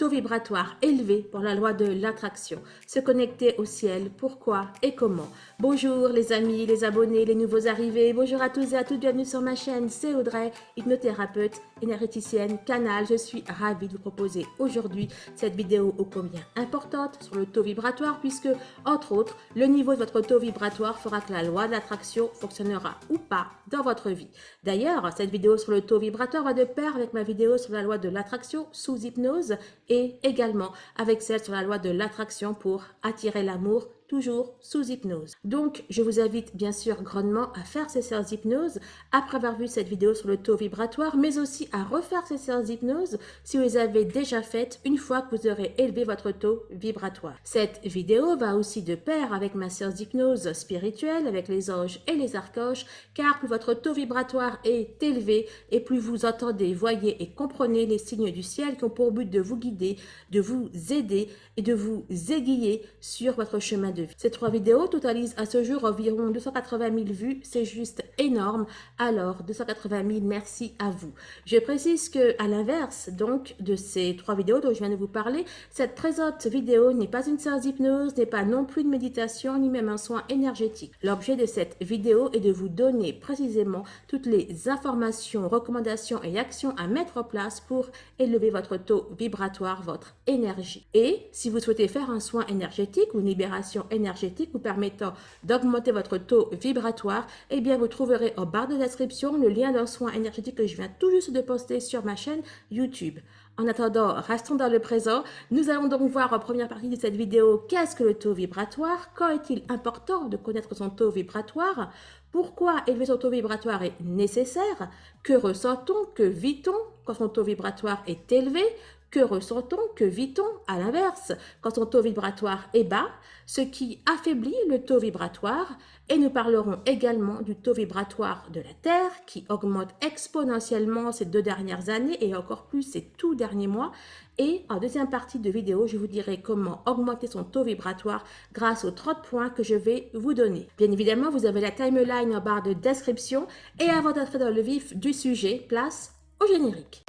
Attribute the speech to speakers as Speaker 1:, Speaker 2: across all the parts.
Speaker 1: taux vibratoire élevé pour la loi de l'attraction. Se connecter au ciel, pourquoi et comment Bonjour les amis, les abonnés, les nouveaux arrivés. Bonjour à tous et à toutes, bienvenue sur ma chaîne. C'est Audrey, hypnothérapeute, énergéticienne, canal. Je suis ravie de vous proposer aujourd'hui cette vidéo ô combien importante sur le taux vibratoire puisque, entre autres, le niveau de votre taux vibratoire fera que la loi de l'attraction fonctionnera ou pas dans votre vie. D'ailleurs, cette vidéo sur le taux vibratoire va de pair avec ma vidéo sur la loi de l'attraction sous hypnose et également avec celle sur la loi de l'attraction pour attirer l'amour toujours sous hypnose. Donc, je vous invite bien sûr grandement à faire ces séances d'hypnose après avoir vu cette vidéo sur le taux vibratoire, mais aussi à refaire ces séances d'hypnose si vous les avez déjà faites une fois que vous aurez élevé votre taux vibratoire. Cette vidéo va aussi de pair avec ma séance d'hypnose spirituelle avec les anges et les archanges, car plus votre taux vibratoire est élevé et plus vous entendez, voyez et comprenez les signes du ciel qui ont pour but de vous guider, de vous aider et de vous aiguiller sur votre chemin de ces trois vidéos totalisent à ce jour environ 280 000 vues, c'est juste énorme. Alors, 280 000, merci à vous. Je précise que, à l'inverse donc de ces trois vidéos dont je viens de vous parler, cette présente vidéo n'est pas une séance d'hypnose, n'est pas non plus une méditation, ni même un soin énergétique. L'objet de cette vidéo est de vous donner précisément toutes les informations, recommandations et actions à mettre en place pour élever votre taux vibratoire, votre énergie. Et si vous souhaitez faire un soin énergétique ou une libération énergétique vous permettant d'augmenter votre taux vibratoire, eh bien, vous trouverez en barre de description le lien d'un soin énergétique que je viens tout juste de poster sur ma chaîne YouTube. En attendant, restons dans le présent. Nous allons donc voir en première partie de cette vidéo qu'est-ce que le taux vibratoire, quand est-il important de connaître son taux vibratoire, pourquoi élever son taux vibratoire est nécessaire, que ressent-on, que vit-on quand son taux vibratoire est élevé, que ressent-on Que vit-on À l'inverse, quand son taux vibratoire est bas, ce qui affaiblit le taux vibratoire. Et nous parlerons également du taux vibratoire de la Terre qui augmente exponentiellement ces deux dernières années et encore plus ces tout derniers mois. Et en deuxième partie de vidéo, je vous dirai comment augmenter son taux vibratoire grâce aux 30 points que je vais vous donner. Bien évidemment, vous avez la timeline en barre de description. Et avant d'entrer dans le vif du sujet, place au générique.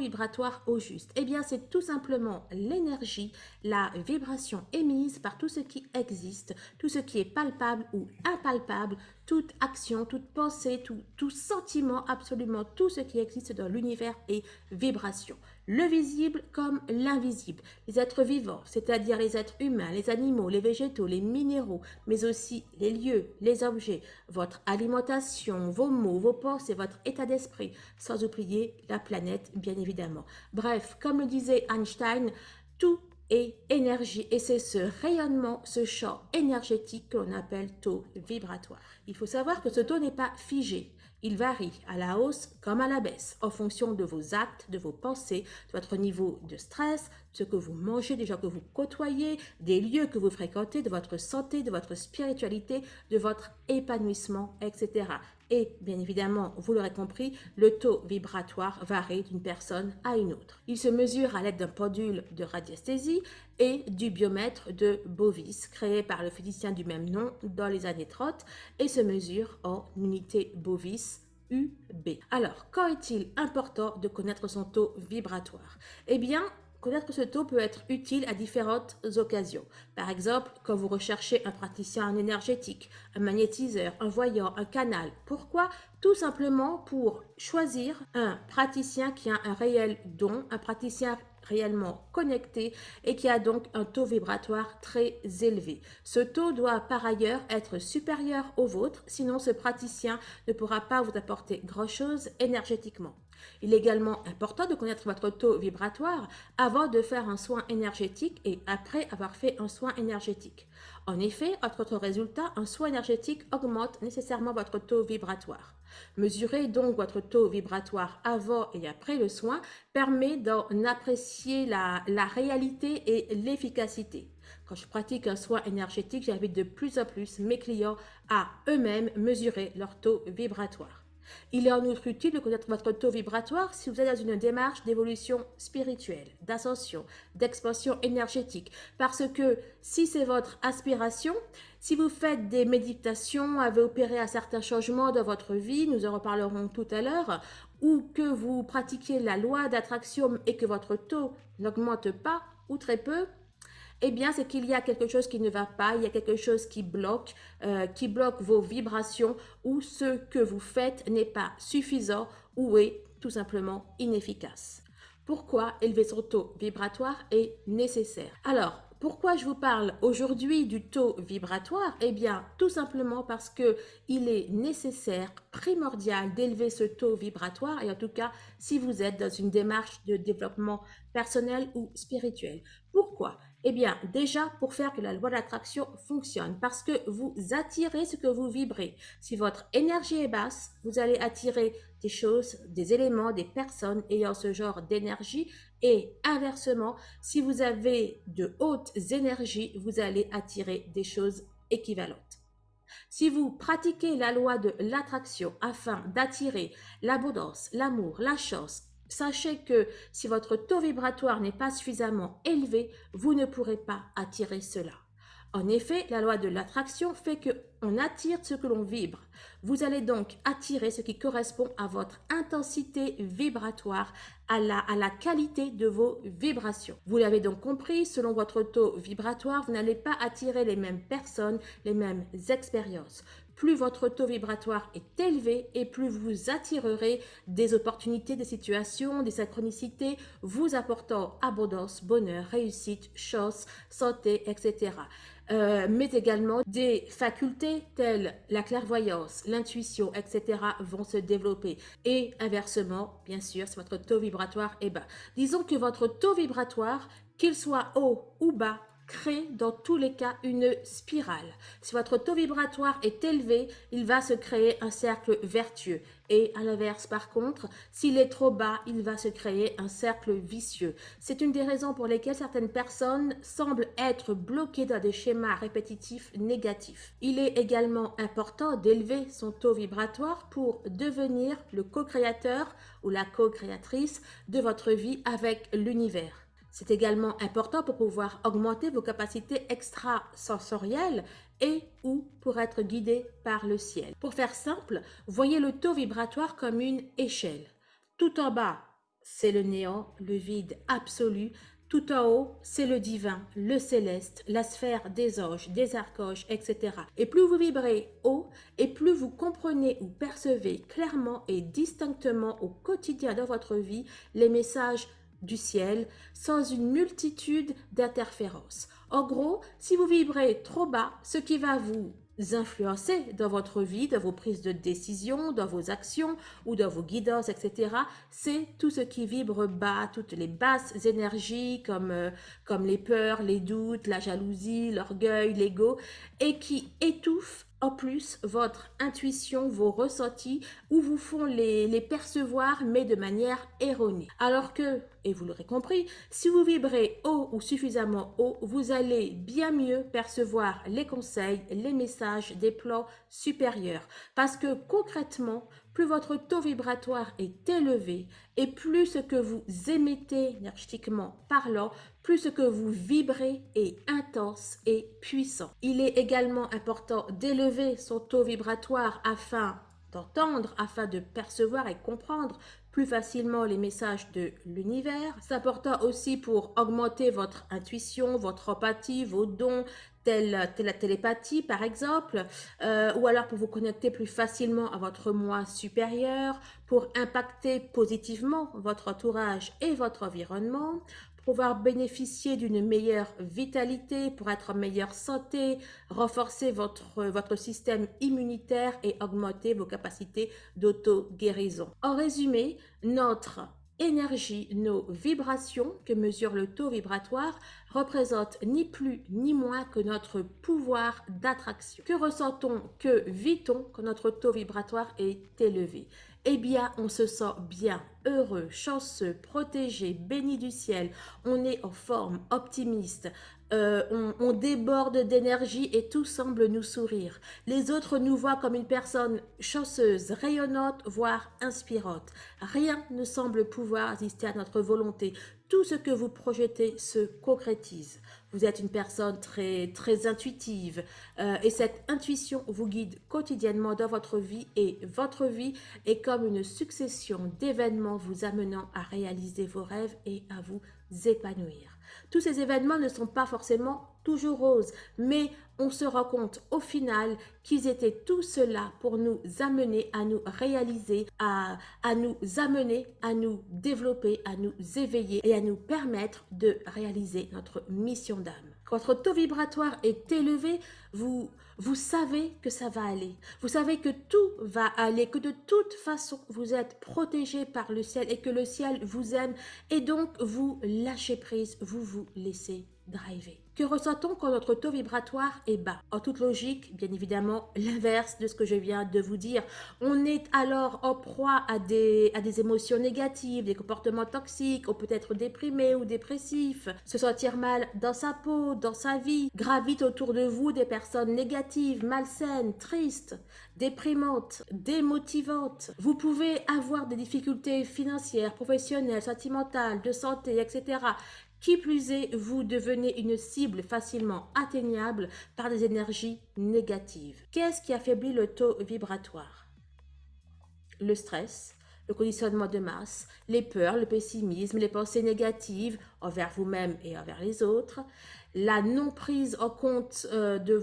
Speaker 1: Vibratoire au juste. Eh bien, c'est tout simplement l'énergie, la vibration émise par tout ce qui existe, tout ce qui est palpable ou impalpable, toute action, toute pensée, tout, tout sentiment, absolument tout ce qui existe dans l'univers est vibration le visible comme l'invisible. Les êtres vivants, c'est-à-dire les êtres humains, les animaux, les végétaux, les minéraux, mais aussi les lieux, les objets, votre alimentation, vos mots, vos pensées, votre état d'esprit, sans oublier la planète, bien évidemment. Bref, comme le disait Einstein, tout est énergie et c'est ce rayonnement, ce champ énergétique qu'on appelle taux vibratoire. Il faut savoir que ce taux n'est pas figé. Il varie à la hausse comme à la baisse en fonction de vos actes, de vos pensées, de votre niveau de stress, de ce que vous mangez, des gens que vous côtoyez, des lieux que vous fréquentez, de votre santé, de votre spiritualité, de votre épanouissement, etc. Et bien évidemment, vous l'aurez compris, le taux vibratoire varie d'une personne à une autre. Il se mesure à l'aide d'un pendule de radiesthésie et du biomètre de Bovis, créé par le physicien du même nom dans les années 30 et se mesure en unité Bovis UB. Alors, quand est-il important de connaître son taux vibratoire? Eh bien, Connaître ce taux peut être utile à différentes occasions? Par exemple, quand vous recherchez un praticien en énergétique, un magnétiseur, un voyant, un canal. Pourquoi? Tout simplement pour choisir un praticien qui a un réel don, un praticien réellement connecté et qui a donc un taux vibratoire très élevé. Ce taux doit par ailleurs être supérieur au vôtre, sinon ce praticien ne pourra pas vous apporter grand-chose énergétiquement. Il est également important de connaître votre taux vibratoire avant de faire un soin énergétique et après avoir fait un soin énergétique. En effet, entre autres résultat, un soin énergétique augmente nécessairement votre taux vibratoire. Mesurer donc votre taux vibratoire avant et après le soin permet d'en apprécier la réalité et l'efficacité. Quand je pratique un soin énergétique, j'invite de plus en plus mes clients à eux-mêmes mesurer leur taux vibratoire. Il est en outre utile de connaître votre taux vibratoire si vous êtes dans une démarche d'évolution spirituelle, d'ascension, d'expansion énergétique. Parce que si c'est votre aspiration, si vous faites des méditations, avez opéré un certain changement dans votre vie, nous en reparlerons tout à l'heure, ou que vous pratiquez la loi d'attraction et que votre taux n'augmente pas ou très peu, eh bien, c'est qu'il y a quelque chose qui ne va pas, il y a quelque chose qui bloque, euh, qui bloque vos vibrations ou ce que vous faites n'est pas suffisant ou est tout simplement inefficace. Pourquoi élever son taux vibratoire est nécessaire? Alors, pourquoi je vous parle aujourd'hui du taux vibratoire? Eh bien, tout simplement parce que il est nécessaire, primordial d'élever ce taux vibratoire et en tout cas, si vous êtes dans une démarche de développement personnel ou spirituel. Pourquoi? Eh bien, déjà pour faire que la loi d'attraction fonctionne, parce que vous attirez ce que vous vibrez. Si votre énergie est basse, vous allez attirer des choses, des éléments, des personnes ayant ce genre d'énergie et inversement, si vous avez de hautes énergies, vous allez attirer des choses équivalentes. Si vous pratiquez la loi de l'attraction afin d'attirer l'abondance, l'amour, la chance, sachez que si votre taux vibratoire n'est pas suffisamment élevé, vous ne pourrez pas attirer cela. En effet, la loi de l'attraction fait que on attire ce que l'on vibre. Vous allez donc attirer ce qui correspond à votre intensité vibratoire, à la, qualité de vos vibrations. Vous l'avez donc compris, selon votre taux vibratoire, vous n'allez pas attirer les mêmes personnes, les mêmes expériences. Plus votre taux vibratoire est élevé et plus vous attirerez des opportunités, des situations, des synchronicités, vous apportant abondance, bonheur, réussite, chance, santé, etc. Euh, mais également des facultés telles la clairvoyance, l'intuition, etc. vont se développer. Et inversement, bien sûr, si votre taux vibratoire est bas. Disons que votre taux vibratoire, qu'il soit haut ou bas, crée dans tous les cas une spirale. Si votre taux vibratoire est élevé, il va se créer un cercle vertueux. Et à l'inverse, par contre, s'il est trop bas, il va se créer un cercle vicieux. C'est une des raisons pour lesquelles certaines personnes semblent être bloquées dans des schémas répétitifs négatifs. Il est également important d'élever son taux vibratoire pour devenir le co-créateur ou la co-créatrice de votre vie avec l'univers. C'est également important pour pouvoir augmenter vos capacités extrasensorielles et ou pour être guidé par le ciel. Pour faire simple, voyez le taux vibratoire comme une échelle. Tout en bas, c'est le néant, le vide absolu. Tout en haut, c'est le divin, le céleste, la sphère des anges, des archanges, etc. Et plus vous vibrez haut, et plus vous comprenez ou percevez clairement et distinctement au quotidien de votre vie les messages du ciel sans une multitude d'interférences. En gros, si vous vibrez trop bas, ce qui va vous influencer dans votre vie, dans vos prises de décision, dans vos actions ou dans vos guidances, etc., c'est tout ce qui vibre bas, toutes les basses énergies comme, euh, comme les peurs, les doutes, la jalousie, l'orgueil, l'ego, et qui étouffent en plus votre intuition, vos ressentis, ou vous font les, les, percevoir, mais de manière erronée. Alors que, et vous l'aurez compris, si vous vibrez haut ou suffisamment haut, vous allez bien mieux percevoir les conseils, les messages des plans supérieurs. Parce que concrètement, plus votre taux vibratoire est élevé et plus ce que vous émettez énergétiquement parlant, plus ce que vous vibrez est intense et puissant. Il est également important d'élever son taux vibratoire afin d'entendre, afin de percevoir et comprendre plus facilement les messages de l'univers. C'est important aussi pour augmenter votre intuition, votre empathie, vos dons, telle, la télépathie par exemple, euh, ou alors pour vous connecter plus facilement à votre moi supérieur, pour impacter positivement votre entourage et votre environnement, pouvoir bénéficier d'une meilleure vitalité, pour être en meilleure santé, renforcer votre, votre système immunitaire et augmenter vos capacités d'auto-guérison. En résumé, notre énergie, nos vibrations que mesure le taux vibratoire représentent ni plus ni moins que notre pouvoir d'attraction. Que ressentons, que vit-on quand notre taux vibratoire est élevé? Eh bien, on se sent bien, heureux, chanceux, protégé, béni du ciel. On est en forme, optimiste. Euh, on, déborde d'énergie et tout semble nous sourire. Les autres nous voient comme une personne chanceuse, rayonnante, voire inspirante. Rien ne semble pouvoir résister à notre volonté. Tout ce que vous projetez se concrétise. Vous êtes une personne très, très intuitive euh, et cette intuition vous guide quotidiennement dans votre vie et votre vie est comme une succession d'événements vous amenant à réaliser vos rêves et à vous épanouir. Tous ces événements ne sont pas forcément toujours roses, mais on se rend compte au final qu'ils étaient tout cela pour nous amener à nous réaliser, à, à nous amener à nous développer, à nous éveiller et à nous permettre de réaliser notre mission d'âme. Quand votre taux vibratoire est élevé, vous, vous savez que ça va aller. Vous savez que tout va aller, que de toute façon, vous êtes protégé par le ciel et que le ciel vous aime. Et donc, vous lâchez prise, vous vous laissez driver. Que ressent-on quand notre taux vibratoire est bas? En toute logique, bien évidemment, l'inverse de ce que je viens de vous dire. On est alors en proie à des, à des émotions négatives, des comportements toxiques, on peut être déprimé ou dépressif, se sentir mal dans sa peau, dans sa vie. Gravite autour de vous des personnes négatives, malsaines, tristes, déprimantes, démotivantes. Vous pouvez avoir des difficultés financières, professionnelles, sentimentales, de santé, etc. Qui plus est, vous devenez une cible facilement atteignable par des énergies négatives. Qu'est-ce qui affaiblit le taux vibratoire? Le stress, le conditionnement de masse, les peurs, le pessimisme, les pensées négatives envers vous-même et envers les autres, la non prise en compte euh, de,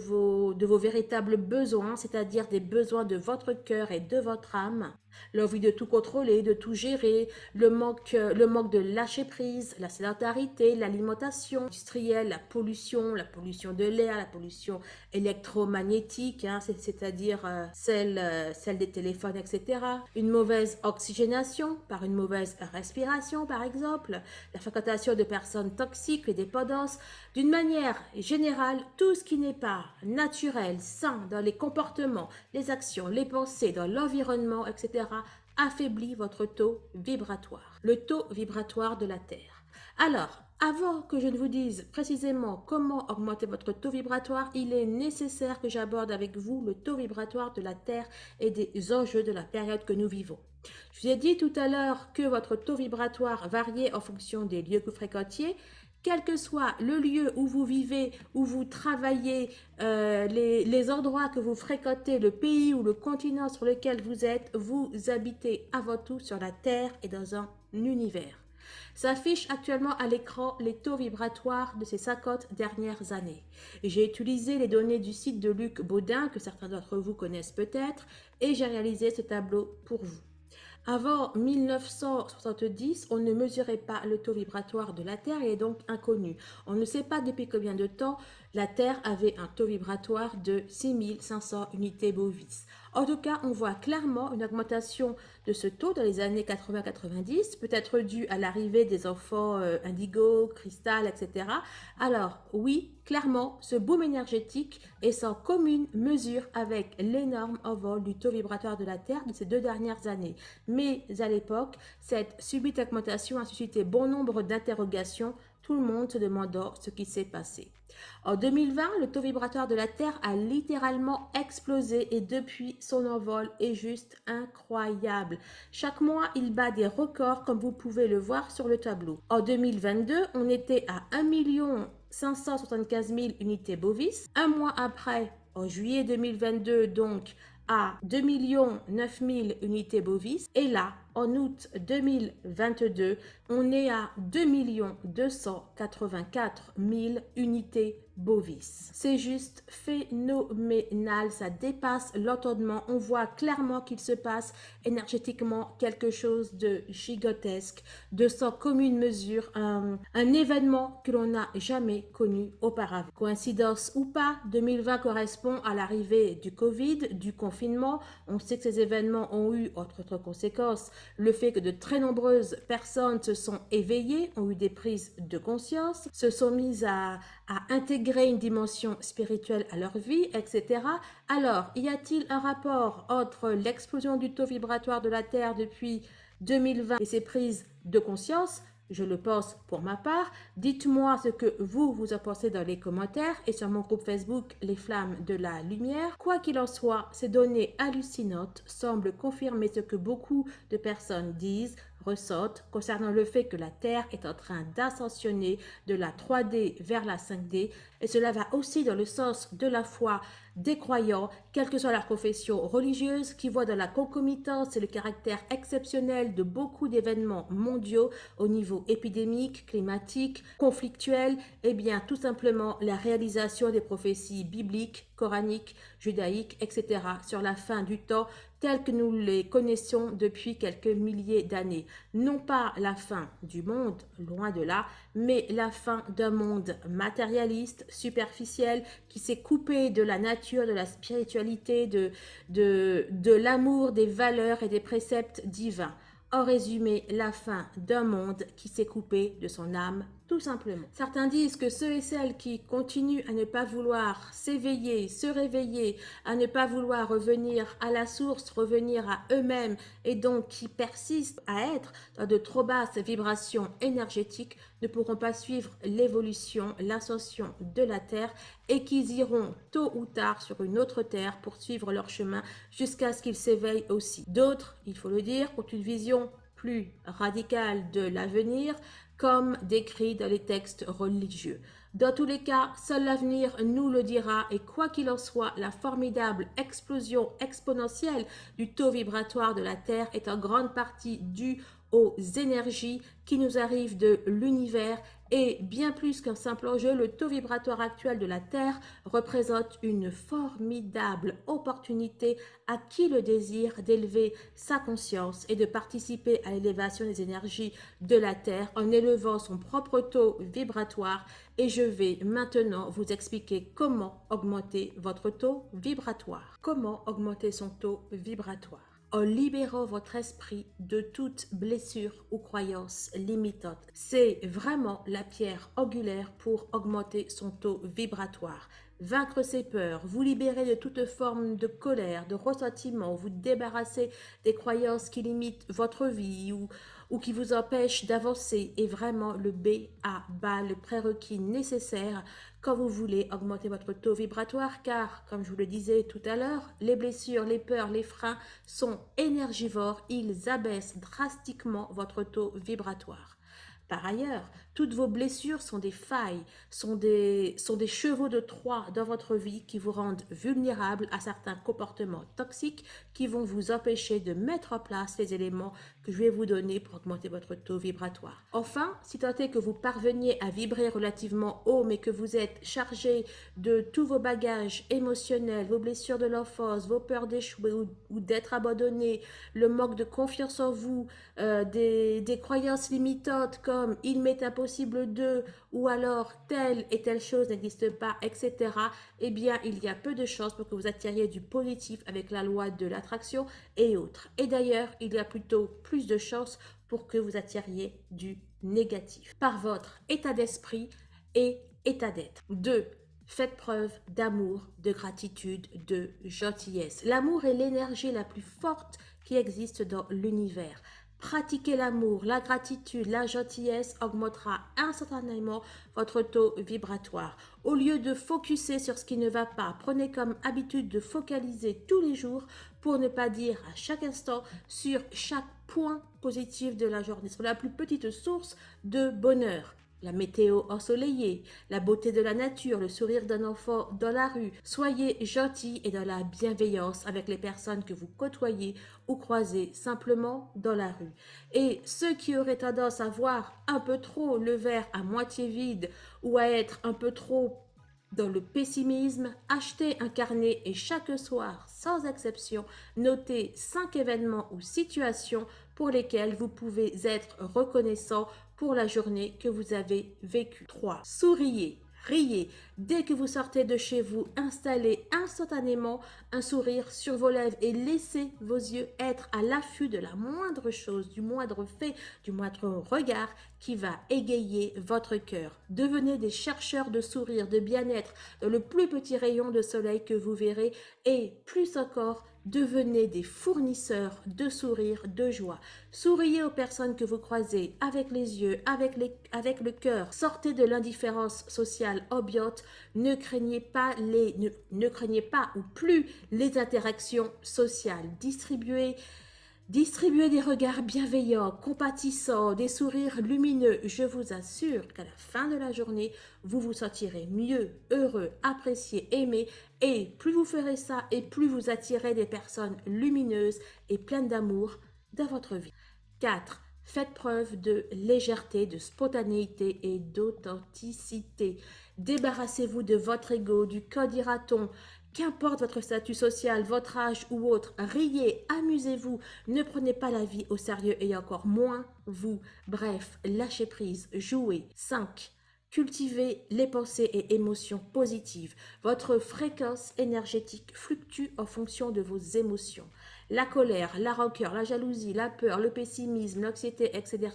Speaker 1: de vos véritables besoins, c'est-à-dire des besoins de votre cœur et de votre âme, l'envie de tout contrôler, de tout gérer, le manque, le manque de lâcher prise, la sédentarité, l'alimentation industrielle, la pollution, la pollution de l'air, la pollution électromagnétique, hein, c'est-à-dire euh, celle, euh, celle des téléphones, etc. Une mauvaise oxygénation par une mauvaise respiration, par exemple, la fréquentation de personnes toxiques, les dépendances, d'une manière générale, tout ce qui n'est pas naturel, sain dans les comportements, les actions, les pensées, dans l'environnement, etc., affaiblit votre taux vibratoire, le taux vibratoire de la Terre. Alors, avant que je ne vous dise précisément comment augmenter votre taux vibratoire, il est nécessaire que j'aborde avec vous le taux vibratoire de la Terre et des enjeux de la période que nous vivons. Je vous ai dit tout à l'heure que votre taux vibratoire variait en fonction des lieux que vous fréquentiez quel que soit le lieu où vous vivez, où vous travaillez, euh, les, endroits que vous fréquentez, le pays ou le continent sur lequel vous êtes, vous habitez avant tout sur la Terre et dans un univers. S'affiche actuellement à l'écran les taux vibratoires de ces 50 dernières années. J'ai utilisé les données du site de Luc Baudin, que certains d'entre vous connaissent peut-être, et j'ai réalisé ce tableau pour vous. Avant 1970, on ne mesurait pas le taux vibratoire de la Terre et est donc inconnu. On ne sait pas depuis combien de temps la Terre avait un taux vibratoire de 6500 unités bovis. En tout cas, on voit clairement une augmentation de ce taux dans les années 80-90, peut-être dû à l'arrivée des enfants euh, indigo, cristal, etc. Alors oui, clairement, ce boom énergétique est sans commune mesure avec l'énorme envol du taux vibratoire de la Terre de ces deux dernières années. Mais à l'époque, cette subite augmentation a suscité bon nombre d'interrogations tout le monde se demandant ce qui s'est passé. En 2020, le taux vibratoire de la Terre a littéralement explosé et depuis, son envol est juste incroyable. Chaque mois, il bat des records comme vous pouvez le voir sur le tableau. En 2022, on était à 1 575 000 unités bovis. Un mois après, en juillet 2022, donc, à 2 9 000 unités bovis. Et là, en août 2022, on est à 2 284 000 unités bovis. C'est juste phénoménal, ça dépasse l'entendement. On voit clairement qu'il se passe énergétiquement quelque chose de gigantesque, de sans commune mesure, un, un événement que l'on n'a jamais connu auparavant. Coïncidence ou pas, 2020 correspond à l'arrivée du Covid, du confinement. On sait que ces événements ont eu, entre autres conséquences, le fait que de très nombreuses personnes se sont éveillées, ont eu des prises de conscience, se sont mises à, intégrer une dimension spirituelle à leur vie, etc. Alors, y a-t-il un rapport entre l'explosion du taux vibratoire de la Terre depuis 2020 et ces prises de conscience je le pense pour ma part. Dites-moi ce que vous, vous en pensez dans les commentaires et sur mon groupe Facebook Les Flammes de la Lumière. Quoi qu'il en soit, ces données hallucinantes semblent confirmer ce que beaucoup de personnes disent, ressortent concernant le fait que la Terre est en train d'ascensionner de la 3D vers la 5D et cela va aussi dans le sens de la foi des croyants, quelle que soit leur confession religieuse, qui voient dans la concomitance et le caractère exceptionnel de beaucoup d'événements mondiaux au niveau épidémique, climatique, conflictuel, et eh bien tout simplement la réalisation des prophéties bibliques, coraniques, judaïques, etc. sur la fin du temps telles que nous les connaissons depuis quelques milliers d'années. Non pas la fin du monde, loin de là, mais la fin d'un monde matérialiste, superficiel, qui s'est coupé de la nature, de la spiritualité, de, de, de l'amour, des valeurs et des préceptes divins. En résumé, la fin d'un monde qui s'est coupé de son âme tout simplement. Certains disent que ceux et celles qui continuent à ne pas vouloir s'éveiller, se réveiller, à ne pas vouloir revenir à la source, revenir à eux-mêmes et donc qui persistent à être dans de trop basses vibrations énergétiques ne pourront pas suivre l'évolution, l'ascension de la Terre et qu'ils iront tôt ou tard sur une autre Terre pour suivre leur chemin jusqu'à ce qu'ils s'éveillent aussi. D'autres, il faut le dire, ont une vision plus radicale de l'avenir, comme décrit dans les textes religieux. Dans tous les cas, seul l'avenir nous le dira et quoi qu'il en soit, la formidable explosion exponentielle du taux vibratoire de la Terre est en grande partie due aux énergies qui nous arrivent de l'univers et bien plus qu'un simple enjeu, le taux vibratoire actuel de la Terre représente une formidable opportunité à qui le désir d'élever sa conscience et de participer à l'élévation des énergies de la Terre en élevant son propre taux vibratoire et je vais maintenant vous expliquer comment augmenter votre taux vibratoire. Comment augmenter son taux vibratoire en libérant votre esprit de toute blessure ou croyance limitante. C'est vraiment la pierre angulaire pour augmenter son taux vibratoire. Vaincre ses peurs, vous libérer de toute forme de colère, de ressentiment, vous débarrasser des croyances qui limitent votre vie ou, ou qui vous empêchent d'avancer est vraiment le B à bas, le prérequis nécessaire quand vous voulez augmenter votre taux vibratoire car, comme je vous le disais tout à l'heure, les blessures, les peurs, les freins sont énergivores, ils abaissent drastiquement votre taux vibratoire. Par ailleurs, toutes vos blessures sont des failles, sont des, sont des chevaux de Troie dans votre vie qui vous rendent vulnérables à certains comportements toxiques qui vont vous empêcher de mettre en place les éléments que je vais vous donner pour augmenter votre taux vibratoire. Enfin, si tant est que vous parveniez à vibrer relativement haut mais que vous êtes chargé de tous vos bagages émotionnels, vos blessures de l'enfance, vos peurs d'échouer ou, d'être abandonné, le manque de confiance en vous, euh, des croyances limitantes comme « il m'est impossible possible de, ou alors telle et telle chose n'existe pas, etc., eh bien, il y a peu de chances pour que vous attiriez du positif avec la loi de l'attraction et autres. Et d'ailleurs, il y a plutôt plus de chances pour que vous attiriez du négatif par votre état d'esprit et état d'être. 2. Faites preuve d'amour, de gratitude, de gentillesse. L'amour est l'énergie la plus forte qui existe dans l'univers. Pratiquer l'amour, la gratitude, la gentillesse augmentera instantanément votre taux vibratoire. Au lieu de focuser sur ce qui ne va pas, prenez comme habitude de focaliser tous les jours pour ne pas dire à chaque instant sur chaque point positif de la journée, sur la plus petite source de bonheur. La météo ensoleillée, la beauté de la nature, le sourire d'un enfant dans la rue. Soyez gentil et dans la bienveillance avec les personnes que vous côtoyez ou croisez simplement dans la rue. Et ceux qui auraient tendance à voir un peu trop le verre à moitié vide ou à être un peu trop dans le pessimisme, achetez un carnet et chaque soir, sans exception, notez cinq événements ou situations pour lesquels vous pouvez être reconnaissant pour la journée que vous avez vécue. 3. Souriez. Riez. Dès que vous sortez de chez vous, installez instantanément un sourire sur vos lèvres et laissez vos yeux être à l'affût de la moindre chose, du moindre fait, du moindre regard qui va égayer votre cœur. Devenez des chercheurs de sourire, de bien-être, le plus petit rayon de soleil que vous verrez et plus encore, Devenez des fournisseurs de sourires, de joie. Souriez aux personnes que vous croisez avec les yeux, avec, avec le cœur. Sortez de l'indifférence sociale obiote. Ne craignez pas les, ne, ne craignez pas ou plus les interactions sociales. Distribuez Distribuez des regards bienveillants, compatissants, des sourires lumineux. Je vous assure qu'à la fin de la journée, vous vous sentirez mieux, heureux, apprécié, aimé. Et plus vous ferez ça, et plus vous attirez des personnes lumineuses et pleines d'amour dans votre vie. 4. Faites preuve de légèreté, de spontanéité et d'authenticité. Débarrassez-vous de votre ego, du code ira-t-on, Qu'importe votre statut social, votre âge ou autre, riez, amusez-vous, ne prenez pas la vie au sérieux et encore moins vous. Bref, lâchez prise, jouez. 5. Cultivez les pensées et émotions positives. Votre fréquence énergétique fluctue en fonction de vos émotions la colère, la rancœur, la jalousie, la peur, le pessimisme, l'anxiété, etc.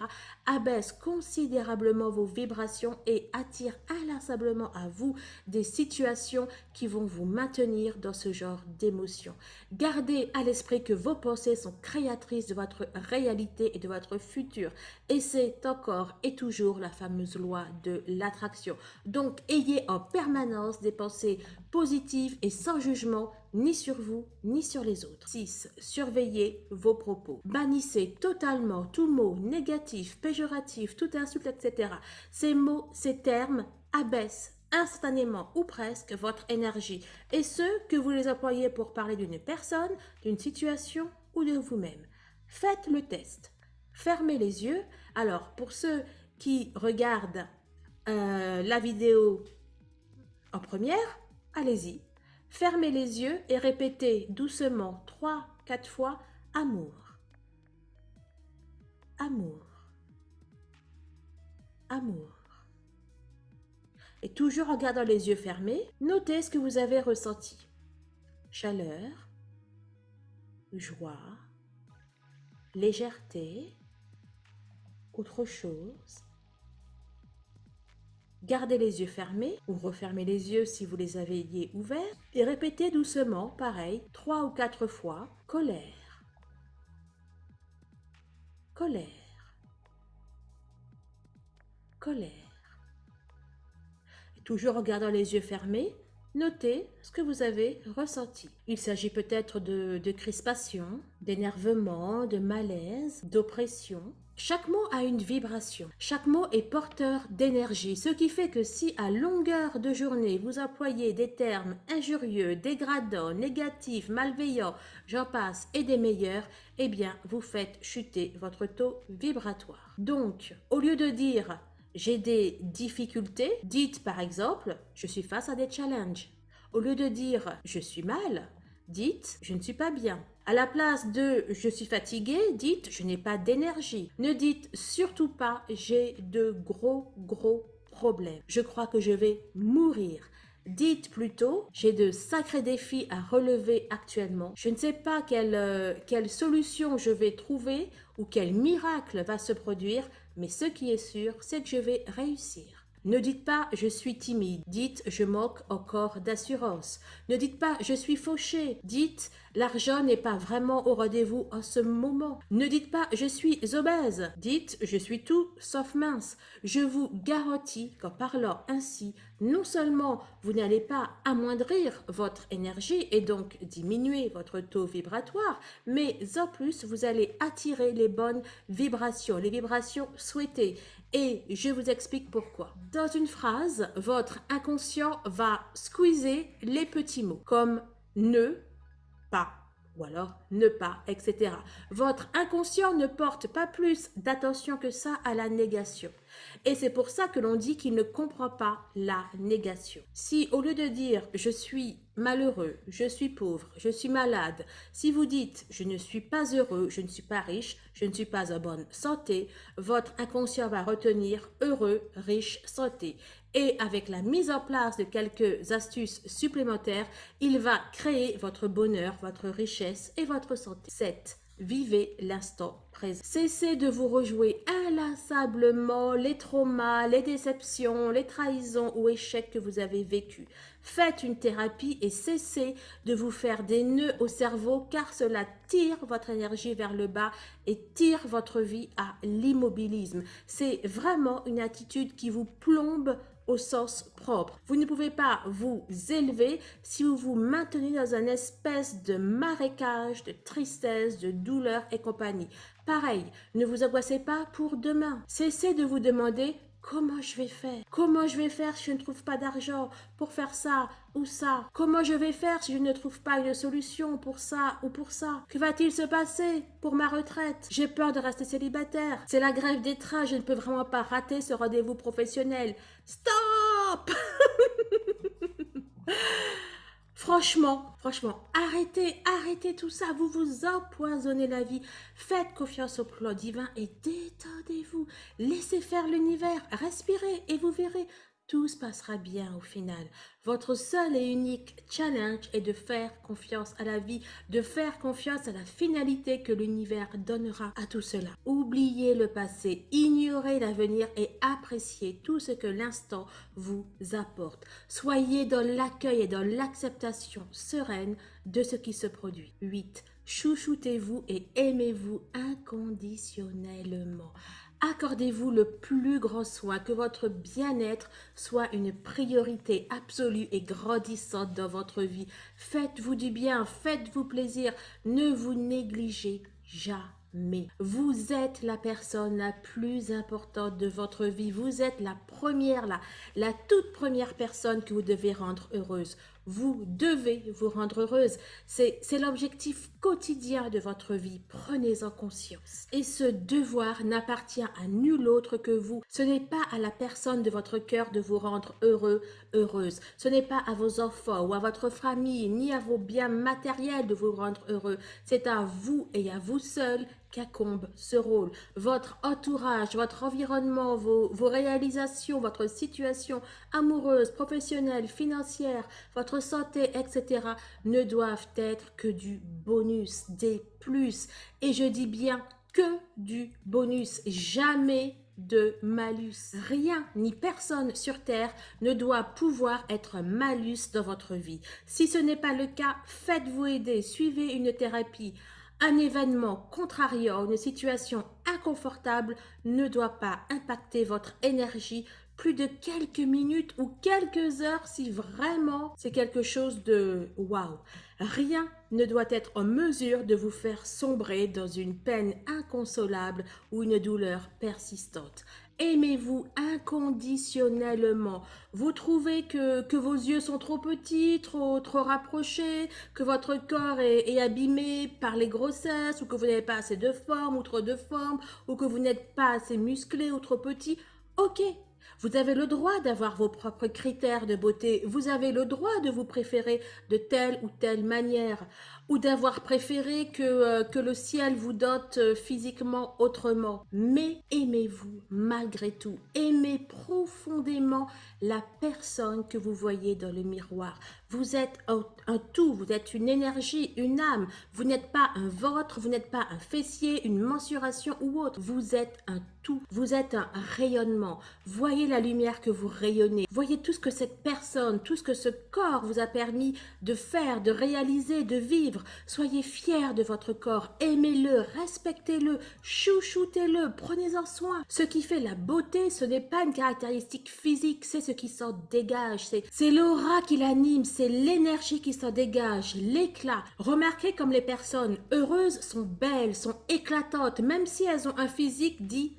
Speaker 1: abaissent considérablement vos vibrations et attirent inlassablement à vous des situations qui vont vous maintenir dans ce genre d'émotions. Gardez à l'esprit que vos pensées sont créatrices de votre réalité et de votre futur. Et c'est encore et toujours la fameuse loi de l'attraction. Donc, ayez en permanence des pensées positives et sans jugement ni sur vous, ni sur les autres. 6. Surveillez vos propos. Bannissez totalement tout mot négatif, péjoratif, tout insulte, etc. Ces mots, ces termes abaissent instantanément ou presque votre énergie et ce, que vous les employez pour parler d'une personne, d'une situation ou de vous-même. Faites le test. Fermez les yeux. Alors, pour ceux qui regardent euh, la vidéo en première, allez-y, Fermez les yeux et répétez doucement trois, quatre fois amour. Amour. Amour. Et toujours en gardant les yeux fermés, notez ce que vous avez ressenti. Chaleur, joie, légèreté, autre chose, Gardez les yeux fermés ou refermez les yeux si vous les aviez ouverts et répétez doucement, pareil, trois ou quatre fois, colère, colère, colère. Toujours en gardant les yeux fermés, notez ce que vous avez ressenti. Il s'agit peut-être de crispation, d'énervement, de malaise, d'oppression, chaque mot a une vibration, chaque mot est porteur d'énergie, ce qui fait que si à longueur de journée vous employez des termes injurieux, dégradants, négatifs, malveillants, j'en passe et des meilleurs, eh bien vous faites chuter votre taux vibratoire. Donc, au lieu de dire j'ai des difficultés, dites par exemple je suis face à des challenges. Au lieu de dire je suis mal, dites je ne suis pas bien. À la place de je suis fatigué, dites je n'ai pas d'énergie. Ne dites surtout pas j'ai de gros gros problèmes. Je crois que je vais mourir. Dites plutôt, j'ai de sacrés défis à relever actuellement. Je ne sais pas quelle, euh, quelle solution je vais trouver ou quel miracle va se produire, mais ce qui est sûr, c'est que je vais réussir. Ne dites pas je suis timide, dites je moque encore d'assurance. Ne dites pas je suis fauché, dites l'argent n'est pas vraiment au rendez-vous en ce moment. Ne dites pas je suis obèse, dites je suis tout sauf mince. Je vous garantis qu'en parlant ainsi, non seulement vous n'allez pas amoindrir votre énergie et donc diminuer votre taux vibratoire, mais en plus vous allez attirer les bonnes vibrations, les vibrations souhaitées. Et je vous explique pourquoi. Dans une phrase, votre inconscient va squeezer les petits mots comme ne, pas, ou alors ne pas, etc. Votre inconscient ne porte pas plus d'attention que ça à la négation. Et c'est pour ça que l'on dit qu'il ne comprend pas la négation. Si au lieu de dire je suis malheureux, je suis pauvre, je suis malade, si vous dites je ne suis pas heureux, je ne suis pas riche, je ne suis pas en bonne santé, votre inconscient va retenir heureux, riche, santé. Et avec la mise en place de quelques astuces supplémentaires, il va créer votre bonheur, votre richesse et votre santé. 7. Vivez l'instant présent. Cessez de vous rejouer inlassablement les traumas, les déceptions, les trahisons ou échecs que vous avez vécus. Faites une thérapie et cessez de vous faire des nœuds au cerveau car cela tire votre énergie vers le bas et tire votre vie à l'immobilisme. C'est vraiment une attitude qui vous plombe au sens propre. Vous ne pouvez pas vous élever si vous vous maintenez dans un espèce de marécage de tristesse, de douleur et compagnie. Pareil, ne vous angoissez pas pour demain. Cessez de vous demander Comment je vais faire? Comment je vais faire si je ne trouve pas d'argent pour faire ça ou ça? Comment je vais faire si je ne trouve pas une solution pour ça ou pour ça? Que va-t-il se passer pour ma retraite? J'ai peur de rester célibataire. C'est la grève des trains, je ne peux vraiment pas rater ce rendez-vous professionnel. Stop Franchement, franchement, arrêtez, arrêtez tout ça. Vous vous empoisonnez la vie. Faites confiance au plan divin et détendez-vous. Laissez faire l'univers. Respirez et vous verrez tout se passera bien au final. Votre seul et unique challenge est de faire confiance à la vie, de faire confiance à la finalité que l'univers donnera à tout cela. Oubliez le passé, ignorez l'avenir et appréciez tout ce que l'instant vous apporte. Soyez dans l'accueil et dans l'acceptation sereine de ce qui se produit. 8. Chouchoutez-vous et aimez-vous inconditionnellement. Accordez-vous le plus grand soin, que votre bien-être soit une priorité absolue et grandissante dans votre vie. Faites-vous du bien, faites-vous plaisir, ne vous négligez jamais. Vous êtes la personne la plus importante de votre vie. Vous êtes la première, la, la toute première personne que vous devez rendre heureuse. Vous devez vous rendre heureuse. C'est l'objectif quotidien de votre vie. Prenez-en conscience. Et ce devoir n'appartient à nul autre que vous. Ce n'est pas à la personne de votre cœur de vous rendre heureux, heureuse. Ce n'est pas à vos enfants ou à votre famille, ni à vos biens matériels de vous rendre heureux. C'est à vous et à vous seul qu'accombe ce rôle. Votre entourage, votre environnement, vos, vos réalisations, votre situation amoureuse, professionnelle, financière, votre santé, etc. ne doivent être que du bonus, des plus. Et je dis bien que du bonus, jamais de malus. Rien ni personne sur Terre ne doit pouvoir être malus dans votre vie. Si ce n'est pas le cas, faites-vous aider, suivez une thérapie. Un événement contrariant, une situation inconfortable ne doit pas impacter votre énergie plus de quelques minutes ou quelques heures si vraiment c'est quelque chose de waouh. Rien ne doit être en mesure de vous faire sombrer dans une peine inconsolable ou une douleur persistante. Aimez-vous inconditionnellement? Vous trouvez que, vos yeux sont trop petits, trop, trop rapprochés, que votre corps est, est abîmé par les grossesses, ou que vous n'avez pas assez de forme ou trop de forme, ou que vous n'êtes pas assez musclé ou trop petit? Ok, vous avez le droit d'avoir vos propres critères de beauté. Vous avez le droit de vous préférer de telle ou telle manière ou d'avoir préféré que, euh, que le ciel vous dote euh, physiquement autrement. Mais aimez-vous malgré tout. Aimez profondément la personne que vous voyez dans le miroir. Vous êtes un, tout, vous êtes une énergie, une âme. Vous n'êtes pas un ventre, vous n'êtes pas un fessier, une mensuration ou autre. Vous êtes un Vous êtes un rayonnement. Voyez la lumière que vous rayonnez. Voyez tout ce que cette personne, tout ce que ce corps vous a permis de faire, de réaliser, de vivre Soyez fiers de votre corps, aimez-le, respectez-le, chouchoutez-le, prenez-en soin. Ce qui fait la beauté, ce n'est pas une caractéristique physique, c'est ce qui s'en dégage, c'est l'aura qui l'anime, c'est l'énergie qui s'en dégage, l'éclat. Remarquez comme les personnes heureuses sont belles, sont éclatantes, même si elles ont un physique dit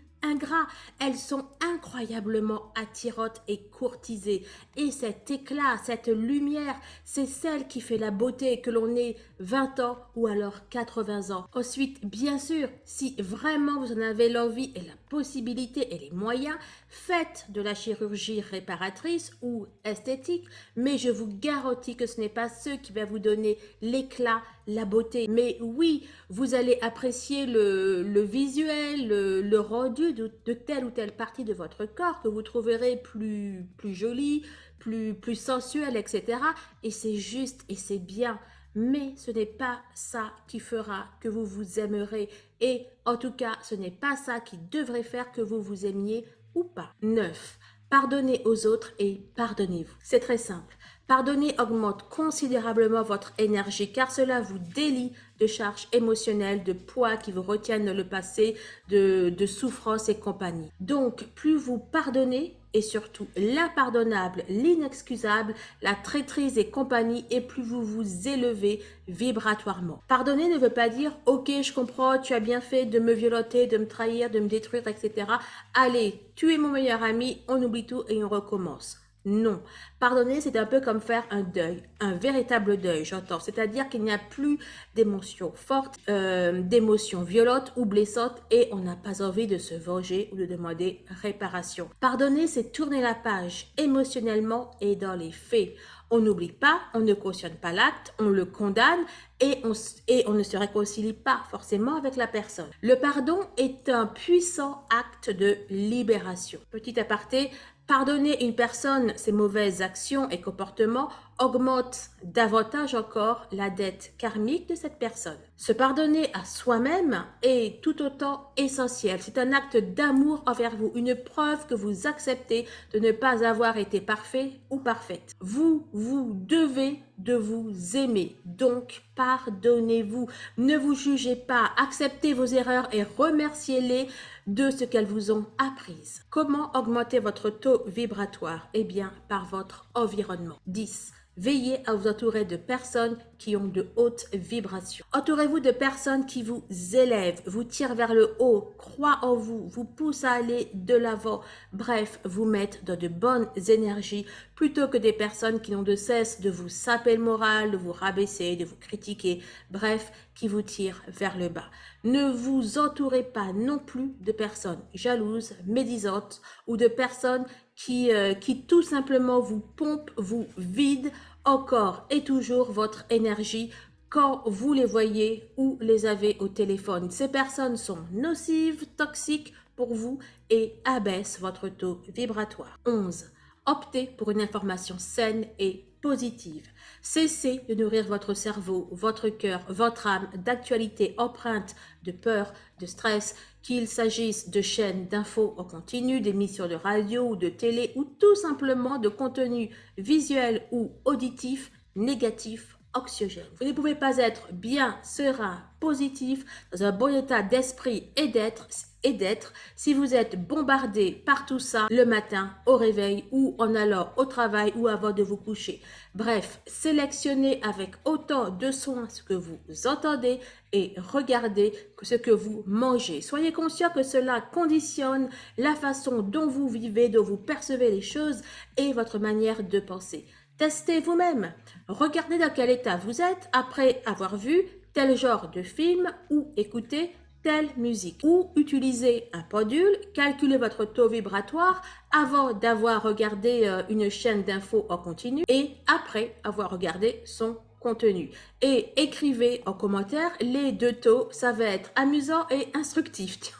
Speaker 1: Elles sont incroyablement attirantes et courtisées. Et cet éclat, cette lumière, c'est celle qui fait la beauté, que l'on ait 20 ans ou alors 80 ans. Ensuite, bien sûr, si vraiment vous en avez l'envie et la possibilité et les moyens, faites de la chirurgie réparatrice ou esthétique, mais je vous garantis que ce n'est pas ce qui va vous donner l'éclat, la beauté. Mais oui, vous allez apprécier le, visuel, le, rendu de, telle ou telle partie de votre corps que vous trouverez plus, plus jolie, plus, plus sensuelle, etc. Et c'est juste et c'est bien. Mais ce n'est pas ça qui fera que vous vous aimerez. Et en tout cas, ce n'est pas ça qui devrait faire que vous vous aimiez ou pas. 9. Pardonnez aux autres et pardonnez-vous. C'est très simple. Pardonner augmente considérablement votre énergie car cela vous délie de charges émotionnelles, de poids qui vous retiennent le passé, de, de souffrance et compagnie. Donc, plus vous pardonnez, et surtout l'impardonnable, l'inexcusable, la traîtrise et compagnie, et plus vous vous élevez vibratoirement. Pardonner ne veut pas dire « Ok, je comprends, tu as bien fait de me violenter, de me trahir, de me détruire, etc. Allez, tu es mon meilleur ami, on oublie tout et on recommence. » Non. Pardonner, c'est un peu comme faire un deuil, un véritable deuil, j'entends. C'est-à-dire qu'il n'y a plus d'émotions fortes, euh, d'émotions violentes ou blessantes et on n'a pas envie de se venger ou de demander réparation. Pardonner, c'est tourner la page émotionnellement et dans les faits. On n'oublie pas, on ne cautionne pas l'acte, on le condamne et on, et on ne se réconcilie pas forcément avec la personne. Le pardon est un puissant acte de libération. Petit aparté, Pardonner une personne ses mauvaises actions et comportements augmente davantage encore la dette karmique de cette personne. Se pardonner à soi-même est tout autant essentiel. C'est un acte d'amour envers vous, une preuve que vous acceptez de ne pas avoir été parfait ou parfaite. Vous, vous devez de vous aimer, donc pardonnez-vous. Ne vous jugez pas, acceptez vos erreurs et remerciez-les de ce qu'elles vous ont apprises. Comment augmenter votre taux vibratoire? Eh bien, par votre environnement. 10. Veillez à vous entourer de personnes qui ont de hautes vibrations. Entourez-vous de personnes qui vous élèvent, vous tirent vers le haut, croient en vous, vous poussent à aller de l'avant, bref, vous mettent dans de bonnes énergies plutôt que des personnes qui n'ont de cesse de vous saper le moral, de vous rabaisser, de vous critiquer, bref, vous tirent vers le bas. Ne vous entourez pas non plus de personnes jalouses, médisantes ou de personnes qui, euh, qui tout simplement vous pompent, vous vident encore et toujours votre énergie quand vous les voyez ou les avez au téléphone. Ces personnes sont nocives, toxiques pour vous et abaissent votre taux vibratoire. 11. Optez pour une information saine et positive. Cessez de nourrir votre cerveau, votre cœur, votre âme d'actualité empreinte de peur, de stress, qu'il s'agisse de chaînes d'infos en continu, d'émissions de radio ou de télé, ou tout simplement de contenu visuel ou auditif négatif oxygène. Vous ne pouvez pas être bien, serein, positif, dans un bon état d'esprit et d'être et d'être si vous êtes bombardé par tout ça le matin au réveil ou en allant au travail ou avant de vous coucher. Bref, sélectionnez avec autant de soin ce que vous entendez et regardez ce que vous mangez. Soyez conscient que cela conditionne la façon dont vous vivez, dont vous percevez les choses et votre manière de penser. Testez vous-même. Regardez dans quel état vous êtes après avoir vu tel genre de film ou écouté telle musique. Ou utilisez un pendule, calculez votre taux vibratoire avant d'avoir regardé euh, une chaîne d'infos en continu et après avoir regardé son contenu. Et écrivez en commentaire les deux taux, ça va être amusant et instructif.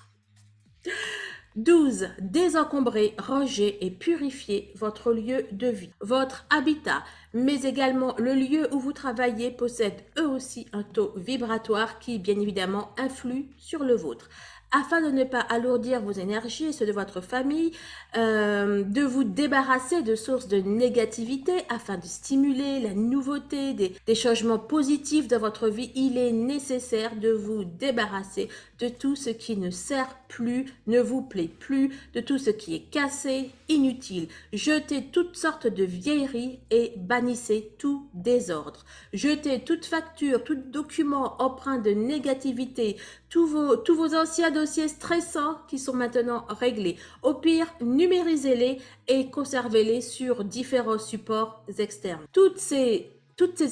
Speaker 1: 12. Désencombrer, ranger et purifier votre lieu de vie. Votre habitat, mais également le lieu où vous travaillez possède eux aussi un taux vibratoire qui, bien évidemment, influe sur le vôtre afin de ne pas alourdir vos énergies et ceux de votre famille, euh, de vous débarrasser de sources de négativité afin de stimuler la nouveauté, des, des changements positifs dans votre vie, il est nécessaire de vous débarrasser de tout ce qui ne sert plus, ne vous plaît plus, de tout ce qui est cassé, inutile. Jetez toutes sortes de vieilleries et bannissez tout désordre. Jetez toute facture, tout document empreint de négativité, tous vos, anciens dossiers stressants qui sont maintenant réglés. Au pire, numérisez-les et conservez-les sur différents supports externes. Toutes ces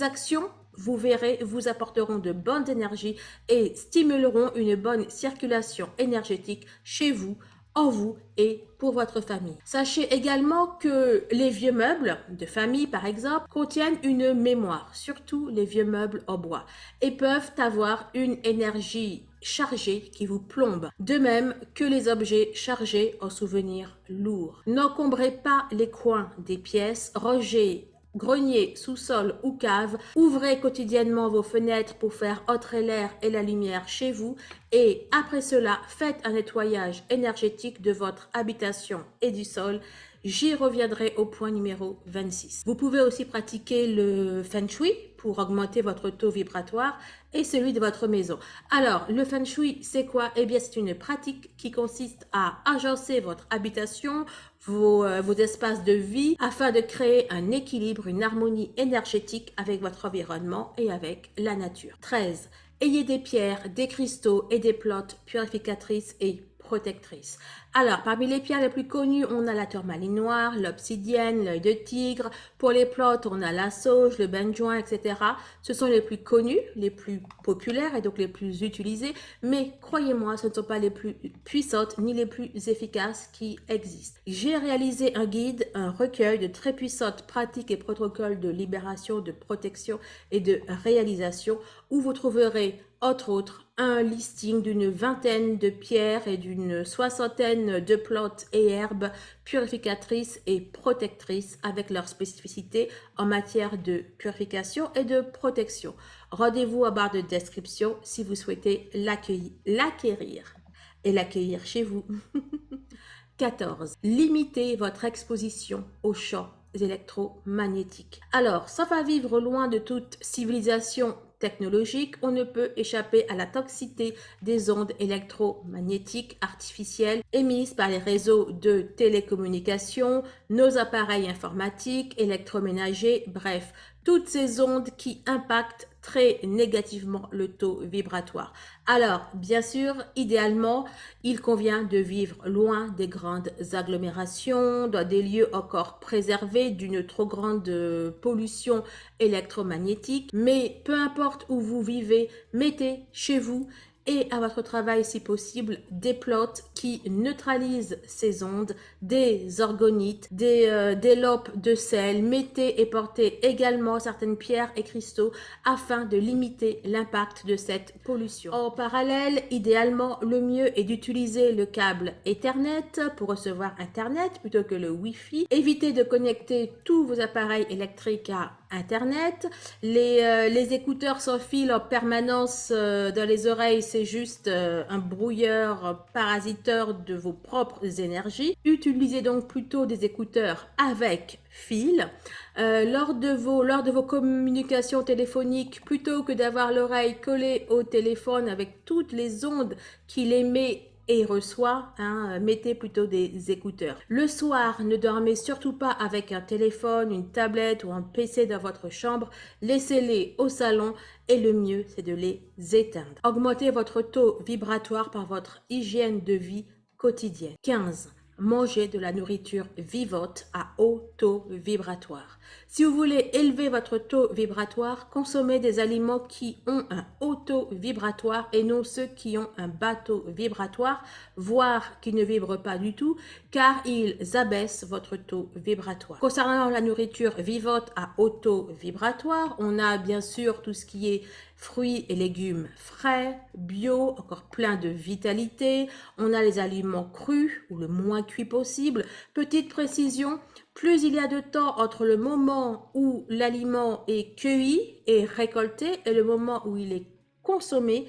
Speaker 1: actions vous verrez, vous apporteront de bonnes énergies et stimuleront une bonne circulation énergétique chez vous, en vous et pour votre famille. Sachez également que les vieux meubles de famille, par exemple, contiennent une mémoire, surtout les vieux meubles en bois, et peuvent avoir une énergie chargée qui vous plombe, de même que les objets chargés en souvenirs lourds. N'encombrez pas les coins des pièces, rangez grenier, sous-sol ou cave, ouvrez quotidiennement vos fenêtres pour faire entrer l'air et la lumière chez vous et après cela, faites un nettoyage énergétique de votre habitation et du sol. J'y reviendrai au point numéro 26. Vous pouvez aussi pratiquer le Feng Shui pour augmenter votre taux vibratoire et celui de votre maison. Alors, le Feng Shui, c'est quoi? Eh bien, c'est une pratique qui consiste à agencer votre habitation, vos, euh, vos espaces de vie, afin de créer un équilibre, une harmonie énergétique avec votre environnement et avec la nature. 13. Ayez des pierres, des cristaux et des plantes purificatrices et Alors, parmi les pierres les plus connues, on a la tourmaline noire, l'obsidienne, l'œil de tigre. Pour les plantes, on a la sauge, le benjoin, etc. Ce sont les plus connus, les plus populaires et donc les plus utilisés. Mais croyez-moi, ce ne sont pas les plus puissantes ni les plus efficaces qui existent. J'ai réalisé un guide, un recueil de très puissantes pratiques et protocoles de libération, de protection et de réalisation où vous trouverez entre autres un listing d'une vingtaine de pierres et d'une soixantaine de plantes et herbes purificatrices et protectrices avec leurs spécificités en matière de purification et de protection. Rendez-vous à barre de description si vous souhaitez l'acquérir et l'accueillir chez vous. 14. Limitez votre exposition aux champs électromagnétiques. Alors, sans pas vivre loin de toute civilisation technologique, on ne peut échapper à la toxicité des ondes électromagnétiques artificielles émises par les réseaux de télécommunications, nos appareils informatiques, électroménagers, bref, toutes ces ondes qui impactent très négativement le taux vibratoire. Alors, bien sûr, idéalement, il convient de vivre loin des grandes agglomérations, dans des lieux encore préservés d'une trop grande pollution électromagnétique. Mais peu importe où vous vivez, mettez chez vous et à votre travail si possible des plantes qui neutralisent ces ondes, des orgonites, des, euh, des lopes de sel. Mettez et portez également certaines pierres et cristaux afin de limiter l'impact de cette pollution. En parallèle, idéalement, le mieux est d'utiliser le câble Ethernet pour recevoir Internet plutôt que le Wi-Fi. Évitez de connecter tous vos appareils électriques à Internet. Les, euh, les écouteurs sans fil en permanence euh, dans les oreilles, c'est juste euh, un brouilleur parasiteur de vos propres énergies. Utilisez donc plutôt des écouteurs avec fil. lors, de vos, lors de vos communications téléphoniques, plutôt que d'avoir l'oreille collée au téléphone avec toutes les ondes qu'il émet et reçoit, hein, mettez plutôt des écouteurs. Le soir, ne dormez surtout pas avec un téléphone, une tablette ou un PC dans votre chambre. Laissez-les au salon et le mieux, c'est de les éteindre. Augmentez votre taux vibratoire par votre hygiène de vie quotidienne. 15 manger de la nourriture vivante à haut taux vibratoire. Si vous voulez élever votre taux vibratoire, consommez des aliments qui ont un haut taux vibratoire et non ceux qui ont un bas taux vibratoire, voire qui ne vibrent pas du tout, car ils abaissent votre taux vibratoire. Concernant la nourriture vivante à haut taux vibratoire, on a bien sûr tout ce qui est fruits et légumes frais, bio, encore plein de vitalité. On a les aliments crus ou le moins cuit possible. Petite précision, plus il y a de temps entre le moment où l'aliment est cueilli et récolté et le moment où il est consommé,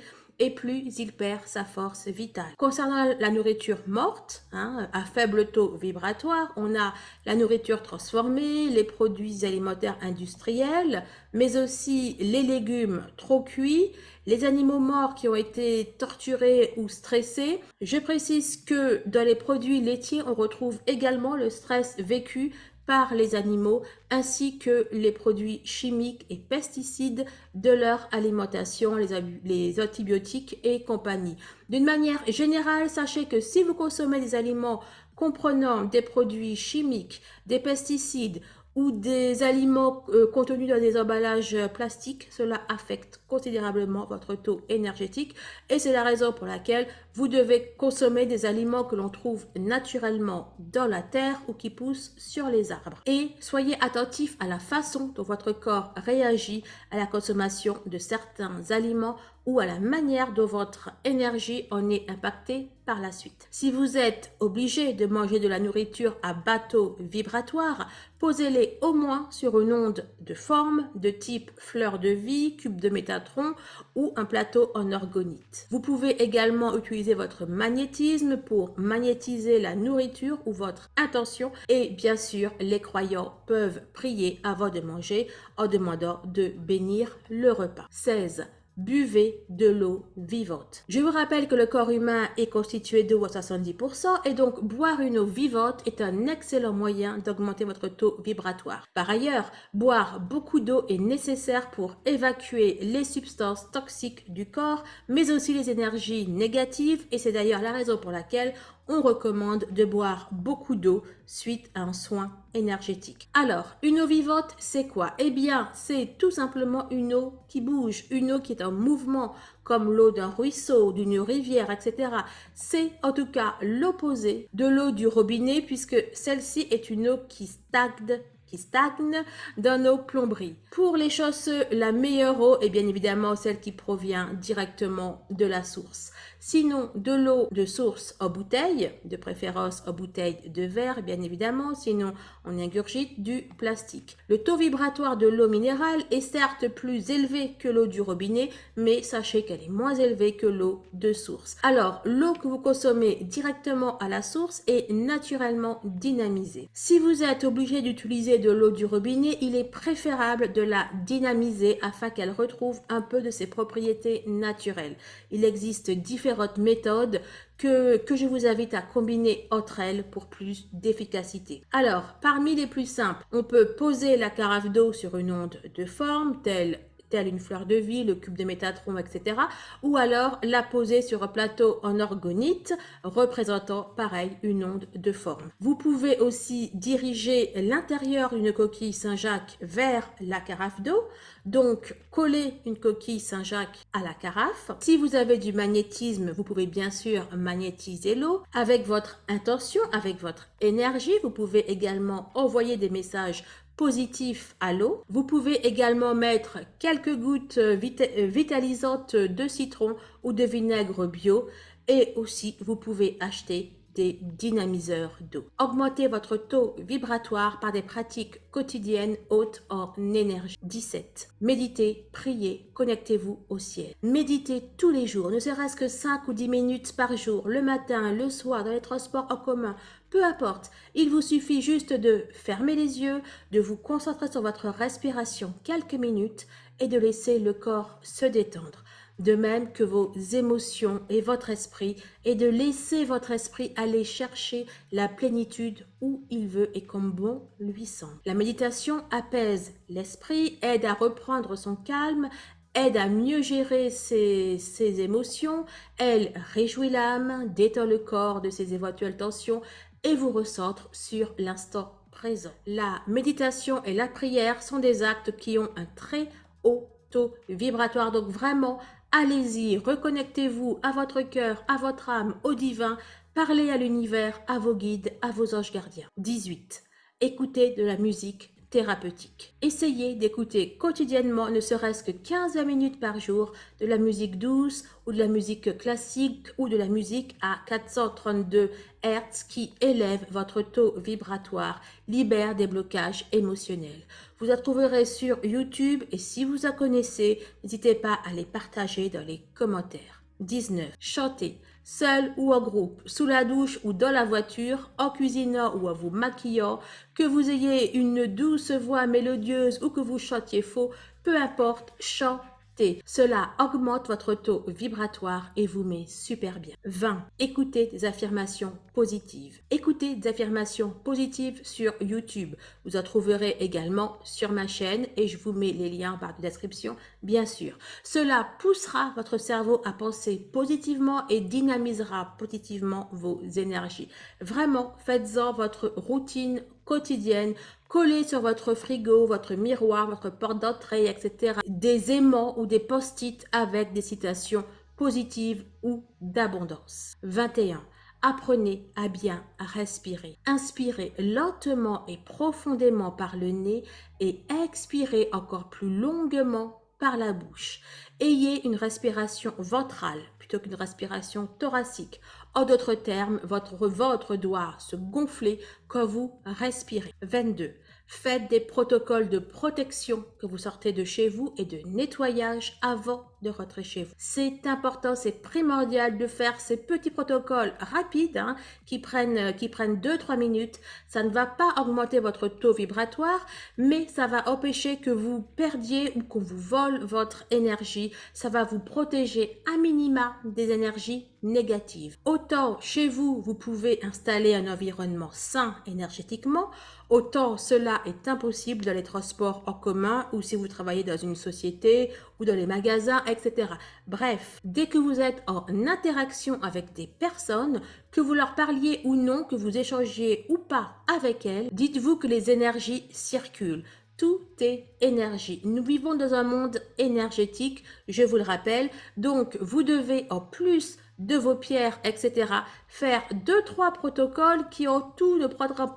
Speaker 1: plus il perd sa force vitale. Concernant la nourriture morte, hein, à faible taux vibratoire, on a la nourriture transformée, les produits alimentaires industriels, mais aussi les légumes trop cuits, les animaux morts qui ont été torturés ou stressés. Je précise que dans les produits laitiers, on retrouve également le stress vécu par les animaux ainsi que les produits chimiques et pesticides de leur alimentation, les, antibiotiques et compagnie. D'une manière générale, sachez que si vous consommez des aliments comprenant des produits chimiques, des pesticides ou des aliments euh, contenus dans des emballages plastiques, cela affecte considérablement votre taux énergétique et c'est la raison pour laquelle vous devez consommer des aliments que l'on trouve naturellement dans la terre ou qui poussent sur les arbres. Et soyez attentif à la façon dont votre corps réagit à la consommation de certains aliments ou à la manière dont votre énergie en est impactée par la suite. Si vous êtes obligé de manger de la nourriture à bateau vibratoire, posez-les au moins sur une onde de forme de type fleur de vie, cube de métatron ou un plateau en orgonite. Vous pouvez également utiliser votre magnétisme pour magnétiser la nourriture ou votre intention et bien sûr les croyants peuvent prier avant de manger en demandant de bénir le repas. 16 buvez de l'eau vivante. Je vous rappelle que le corps humain est constitué d'eau à 70% et donc boire une eau vivante est un excellent moyen d'augmenter votre taux vibratoire. Par ailleurs, boire beaucoup d'eau est nécessaire pour évacuer les substances toxiques du corps, mais aussi les énergies négatives et c'est d'ailleurs la raison pour laquelle on recommande de boire beaucoup d'eau suite à un soin énergétique. Alors, une eau vivante, c'est quoi? Eh bien, c'est tout simplement une eau qui bouge, une eau qui est en mouvement, comme l'eau d'un ruisseau, d'une rivière, etc. C'est en tout cas l'opposé de l'eau du robinet, puisque celle-ci est une eau qui stagne qui stagne dans nos plomberies. Pour les chausseux, la meilleure eau est bien évidemment celle qui provient directement de la source. Sinon, de l'eau de source en bouteille, de préférence en bouteille de verre, bien évidemment, sinon on ingurgite du plastique. Le taux vibratoire de l'eau minérale est certes plus élevé que l'eau du robinet, mais sachez qu'elle est moins élevée que l'eau de source. Alors, l'eau que vous consommez directement à la source est naturellement dynamisée. Si vous êtes obligé d'utiliser de l'eau du robinet, il est préférable de la dynamiser afin qu'elle retrouve un peu de ses propriétés naturelles. Il existe différents méthodes que, que je vous invite à combiner entre elles pour plus d'efficacité. Alors, parmi les plus simples, on peut poser la carafe d'eau sur une onde de forme telle une fleur de vie, le cube de métatron, etc. Ou alors la poser sur un plateau en orgonite représentant pareil une onde de forme. Vous pouvez aussi diriger l'intérieur d'une coquille Saint-Jacques vers la carafe d'eau, donc coller une coquille Saint-Jacques à la carafe. Si vous avez du magnétisme, vous pouvez bien sûr magnétiser l'eau avec votre intention, avec votre énergie. Vous pouvez également envoyer des messages positif à l'eau. Vous pouvez également mettre quelques gouttes euh, euh, vitalisantes de citron ou de vinaigre bio et aussi vous pouvez acheter des dynamiseurs d'eau. Augmentez votre taux vibratoire par des pratiques quotidiennes hautes en énergie. 17. Méditez, priez, connectez-vous au ciel. Méditez tous les jours, ne serait-ce que 5 ou 10 minutes par jour, le matin, le soir, dans les transports en commun, peu importe. Il vous suffit juste de fermer les yeux, de vous concentrer sur votre respiration quelques minutes et de laisser le corps se détendre de même que vos émotions et votre esprit, et de laisser votre esprit aller chercher la plénitude où il veut et comme bon lui semble. La méditation apaise l'esprit, aide à reprendre son calme, aide à mieux gérer ses, émotions, elle réjouit l'âme, détend le corps de ses éventuelles tensions et vous recentre sur l'instant présent. La méditation et la prière sont des actes qui ont un très haut taux vibratoire, donc vraiment Allez-y, reconnectez-vous à votre cœur, à votre âme, au divin, parlez à l'univers, à vos guides, à vos anges gardiens. 18. Écoutez de la musique thérapeutique. Essayez d'écouter quotidiennement, ne serait-ce que 15 minutes par jour, de la musique douce ou de la musique classique ou de la musique à 432 Hz qui élève votre taux vibratoire, libère des blocages émotionnels. Vous la trouverez sur YouTube et si vous en connaissez, n'hésitez pas à les partager dans les commentaires. 19. Chantez, seul ou en groupe, sous la douche ou dans la voiture, en cuisinant ou en vous maquillant, que vous ayez une douce voix mélodieuse ou que vous chantiez faux, peu importe, chantez Cela augmente votre taux vibratoire et vous met super bien. 20. Écoutez des affirmations positives. Écoutez des affirmations positives sur YouTube. Vous en trouverez également sur ma chaîne et je vous mets les liens par la description, bien sûr. Cela poussera votre cerveau à penser positivement et dynamisera positivement vos énergies. Vraiment, faites-en votre routine quotidienne, collez sur votre frigo, votre miroir, votre porte d'entrée, etc. Des aimants ou des post-it avec des citations positives ou d'abondance. 21. Apprenez à bien respirer. Inspirez lentement et profondément par le nez et expirez encore plus longuement par la bouche. Ayez une respiration ventrale plutôt qu'une respiration thoracique. En d'autres termes, votre ventre doit se gonfler quand vous respirez. 22. Faites des protocoles de protection que vous sortez de chez vous et de nettoyage avant de rentrer chez vous. C'est important, c'est primordial de faire ces petits protocoles rapides hein, qui prennent qui prennent 2-3 minutes. Ça ne va pas augmenter votre taux vibratoire, mais ça va empêcher que vous perdiez ou qu'on vous vole votre énergie. Ça va vous protéger à minima des énergies négatives. Autant chez vous, vous pouvez installer un environnement sain énergétiquement, autant cela est impossible dans les transports en commun ou si vous travaillez dans une société dans les magasins, etc. Bref, dès que vous êtes en interaction avec des personnes, que vous leur parliez ou non, que vous échangiez ou pas avec elles, dites-vous que les énergies circulent. Tout est énergie. Nous vivons dans un monde énergétique, je vous le rappelle. Donc, vous devez en plus de vos pierres, etc. Faire deux, trois protocoles qui en tout ne prendront,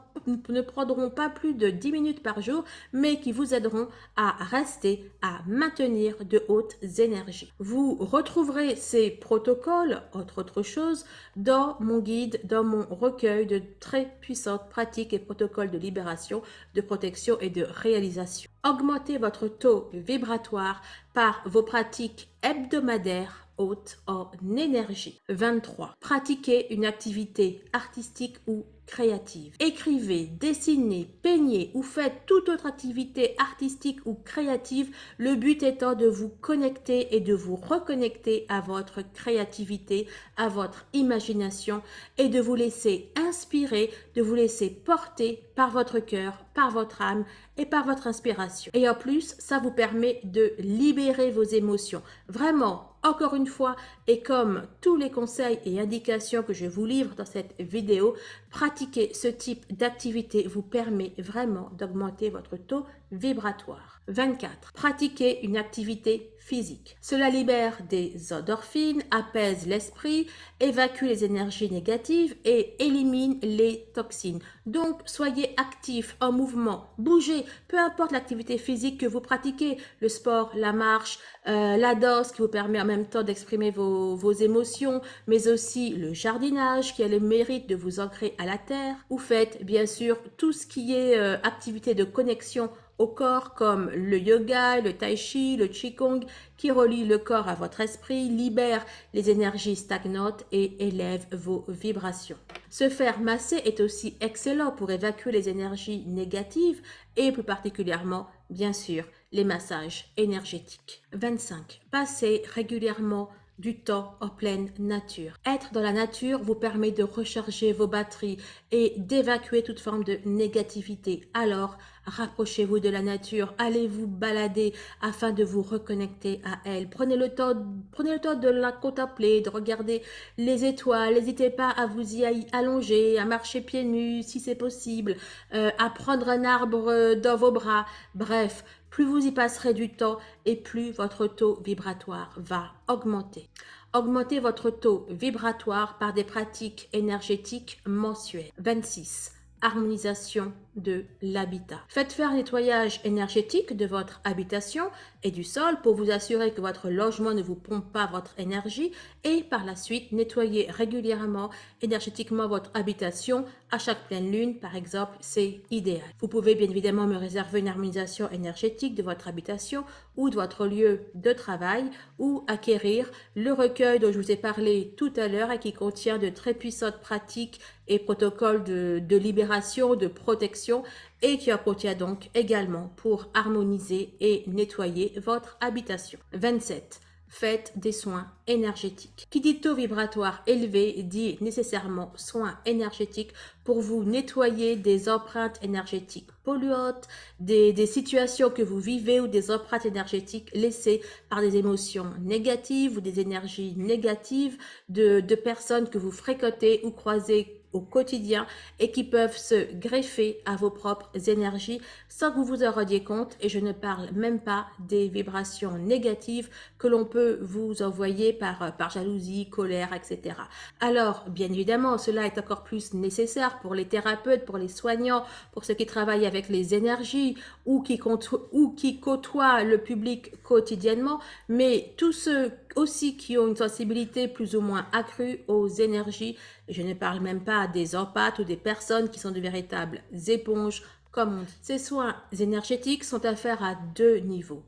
Speaker 1: ne prendront pas plus de 10 minutes par jour, mais qui vous aideront à rester, à maintenir de hautes énergies. Vous retrouverez ces protocoles, entre autres choses, dans mon guide, dans mon recueil de très puissantes pratiques et protocoles de libération, de protection et de réalisation. Augmentez votre taux vibratoire par vos pratiques hebdomadaires haute en énergie. 23. Pratiquez une activité artistique ou créative. Écrivez, dessinez, peignez ou faites toute autre activité artistique ou créative, le but étant de vous connecter et de vous reconnecter à votre créativité, à votre imagination et de vous laisser inspirer, de vous laisser porter par votre cœur, par votre âme et par votre inspiration. Et en plus, ça vous permet de libérer vos émotions. Vraiment, encore une fois, et comme tous les conseils et indications que je vous livre dans cette vidéo, pratiquer ce type d'activité vous permet vraiment d'augmenter votre taux vibratoire. 24. Pratiquer une activité physique. Cela libère des endorphines, apaise l'esprit, évacue les énergies négatives et élimine les toxines. Donc, soyez actifs, en mouvement, bougez, peu importe l'activité physique que vous pratiquez, le sport, la marche, euh, la danse qui vous permet en même temps d'exprimer vos, émotions, mais aussi le jardinage qui a le mérite de vous ancrer à la terre. Ou faites bien sûr tout ce qui est euh, activité de connexion au corps comme le yoga, le tai chi, le qigong qui relie le corps à votre esprit, libère les énergies stagnantes et élève vos vibrations. Se faire masser est aussi excellent pour évacuer les énergies négatives et plus particulièrement, bien sûr, les massages énergétiques. 25. Passez régulièrement du temps en pleine nature. Être dans la nature vous permet de recharger vos batteries et d'évacuer toute forme de négativité. Alors, rapprochez-vous de la nature, allez vous balader afin de vous reconnecter à elle. Prenez le temps, prenez le temps de la contempler, de regarder les étoiles. N'hésitez pas à vous y allonger, à marcher pieds nus si c'est possible, euh, à prendre un arbre dans vos bras. Bref, plus vous y passerez du temps et plus votre taux vibratoire va augmenter. Augmentez votre taux vibratoire par des pratiques énergétiques mensuelles. 26 harmonisation de l'habitat. Faites faire nettoyage énergétique de votre habitation et du sol pour vous assurer que votre logement ne vous pompe pas votre énergie et par la suite nettoyez régulièrement énergétiquement votre habitation à chaque pleine lune par exemple, c'est idéal. Vous pouvez bien évidemment me réserver une harmonisation énergétique de votre habitation ou de votre lieu de travail ou acquérir le recueil dont je vous ai parlé tout à l'heure et qui contient de très puissantes pratiques et protocoles de libération, de protection et qui en contient donc également pour harmoniser et nettoyer votre habitation. 27 faites des soins énergétiques. Qui dit taux vibratoire élevé dit nécessairement soins énergétiques pour vous nettoyer des empreintes énergétiques polluantes, des, situations que vous vivez ou des empreintes énergétiques laissées par des émotions négatives ou des énergies négatives de personnes que vous fréquentez ou croisez au quotidien et qui peuvent se greffer à vos propres énergies sans que vous vous en rendiez compte et je ne parle même pas des vibrations négatives que l'on peut vous envoyer par, par jalousie, colère, etc. Alors, bien évidemment, cela est encore plus nécessaire pour les thérapeutes, pour les soignants, pour ceux qui travaillent avec les énergies ou qui, ou qui côtoient le public quotidiennement, mais tous ceux aussi qui ont une sensibilité plus ou moins accrue aux énergies. Je ne parle même pas des empathes ou des personnes qui sont de véritables éponges, comme on. Ces soins énergétiques sont à faire à deux niveaux.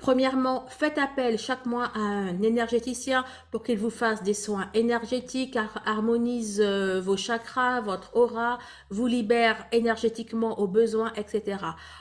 Speaker 1: Premièrement, faites appel chaque mois à un énergéticien pour qu'il vous fasse des soins énergétiques, harmonise euh, vos chakras, votre aura, vous libère énergétiquement aux besoins, etc.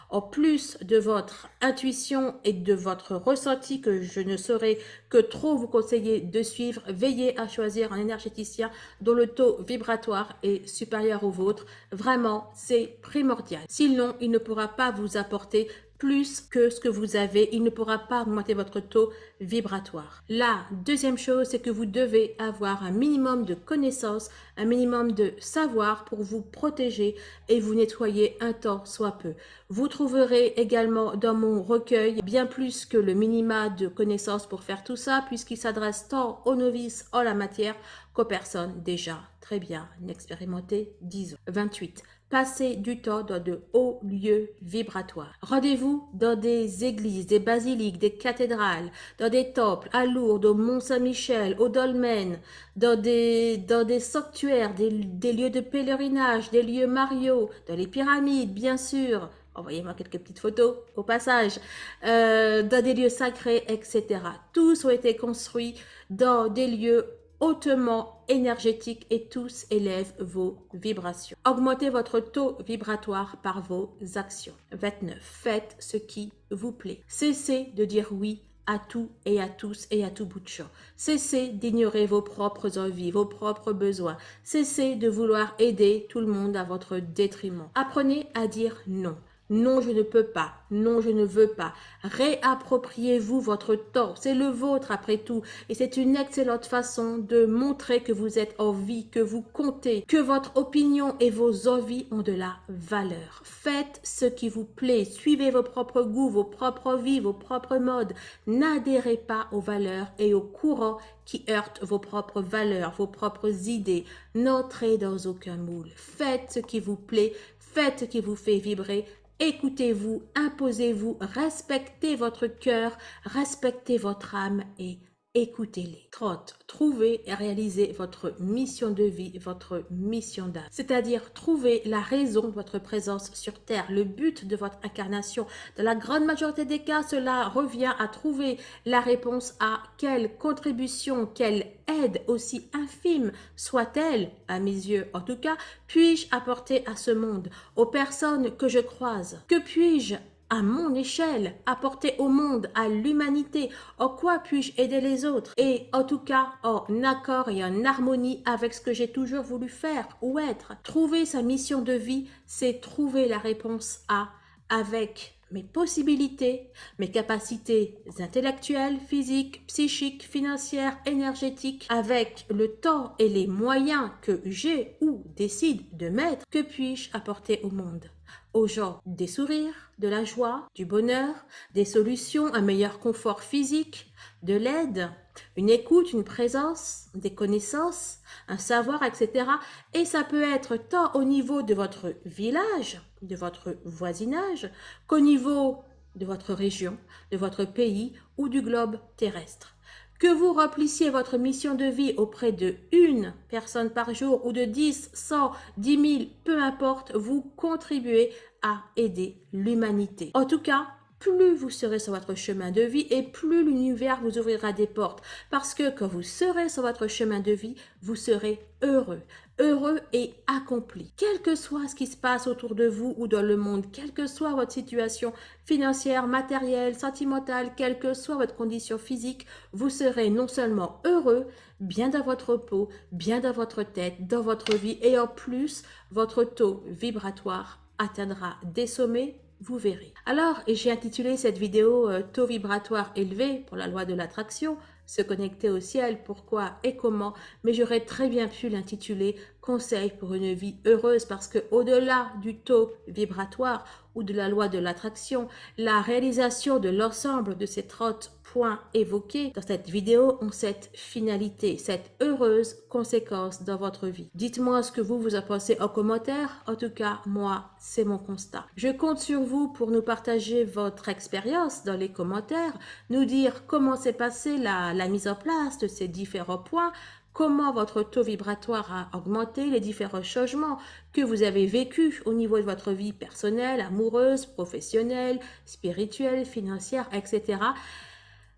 Speaker 1: En plus de votre intuition et de votre ressenti que je ne saurais que trop vous conseiller de suivre, veillez à choisir un énergéticien dont le taux vibratoire est supérieur au vôtre. Vraiment, c'est primordial. Sinon, il ne pourra pas vous apporter plus que ce que vous avez, il ne pourra pas augmenter votre taux vibratoire. La deuxième chose, c'est que vous devez avoir un minimum de connaissances, un minimum de savoir pour vous protéger et vous nettoyer un temps soit peu. Vous trouverez également dans mon recueil bien plus que le minima de connaissances pour faire tout ça, puisqu'il s'adresse tant aux novices en la matière qu'aux personnes déjà très bien expérimentées, disons. 28. Passez du temps dans de hauts lieux vibratoires. Rendez-vous dans des églises, des basiliques, des cathédrales, dans des temples, à Lourdes, au Mont-Saint-Michel, au Dolmen, dans des, dans des sanctuaires, des, lieux de pèlerinage, des lieux mariaux, dans les pyramides, bien sûr. Envoyez-moi quelques petites photos au passage. Euh, dans des lieux sacrés, etc. Tous ont été construits dans des lieux hautement énergétique et tous élèvent vos vibrations. Augmentez votre taux vibratoire par vos actions. 29. Faites ce qui vous plaît. Cessez de dire oui à tout et à tous et à tout bout de champ. Cessez d'ignorer vos propres envies, vos propres besoins. Cessez de vouloir aider tout le monde à votre détriment. Apprenez à dire non. Non, je ne peux pas. Non, je ne veux pas. Réappropriez-vous votre temps. C'est le vôtre après tout. Et c'est une excellente façon de montrer que vous êtes en vie, que vous comptez, que votre opinion et vos envies ont de la valeur. Faites ce qui vous plaît. Suivez vos propres goûts, vos propres vies, vos propres modes. N'adhérez pas aux valeurs et aux courants qui heurtent vos propres valeurs, vos propres idées. N'entrez dans aucun moule. Faites ce qui vous plaît. Faites ce qui vous fait vibrer Écoutez-vous, imposez-vous, respectez votre cœur, respectez votre âme et écoutez-les. 30. Trouvez et réalisez votre mission de vie, votre mission d'âme. C'est-à-dire trouver la raison de votre présence sur Terre, le but de votre incarnation. Dans la grande majorité des cas, cela revient à trouver la réponse à quelle contribution, quelle aide aussi infime soit-elle, à mes yeux en tout cas, puis-je apporter à ce monde, aux personnes que je croise? Que puis-je à mon échelle, apporter au monde, à l'humanité, en quoi puis-je aider les autres? Et en tout cas, en accord et en harmonie avec ce que j'ai toujours voulu faire ou être. Trouver sa mission de vie, c'est trouver la réponse à avec mes possibilités, mes capacités intellectuelles, physiques, psychiques, financières, énergétiques, avec le temps et les moyens que j'ai ou décide de mettre, que puis-je apporter au monde? Aux gens des sourires, de la joie, du bonheur, des solutions, un meilleur confort physique, de l'aide, une écoute, une présence, des connaissances, un savoir, etc. Et ça peut être tant au niveau de votre village, de votre voisinage, qu'au niveau de votre région, de votre pays ou du globe terrestre. Que vous remplissiez votre mission de vie auprès de une personne par jour ou de 10, 100, 10 000, peu importe, vous contribuez à aider l'humanité. En tout cas, plus vous serez sur votre chemin de vie et plus l'univers vous ouvrira des portes. Parce que quand vous serez sur votre chemin de vie, vous serez heureux, heureux et accompli. Quel que soit ce qui se passe autour de vous ou dans le monde, quelle que soit votre situation financière, matérielle, sentimentale, quelle que soit votre condition physique, vous serez non seulement heureux, bien dans votre peau, bien dans votre tête, dans votre vie et en plus, votre taux vibratoire atteindra des sommets vous verrez. Alors, j'ai intitulé cette vidéo euh, Taux vibratoire élevé pour la loi de l'attraction, se connecter au ciel, pourquoi et comment, mais j'aurais très bien pu l'intituler Conseil pour une vie heureuse parce que au-delà du taux vibratoire de la loi de l'attraction, la réalisation de l'ensemble de ces 30 points évoqués dans cette vidéo ont cette finalité, cette heureuse conséquence dans votre vie. Dites-moi ce que vous vous en pensez en commentaire. En tout cas, moi, c'est mon constat. Je compte sur vous pour nous partager votre expérience dans les commentaires, nous dire comment s'est passée la mise en place de ces différents points, comment votre taux vibratoire a augmenté, les différents changements que vous avez vécus au niveau de votre vie personnelle, amoureuse, professionnelle, spirituelle, financière, etc.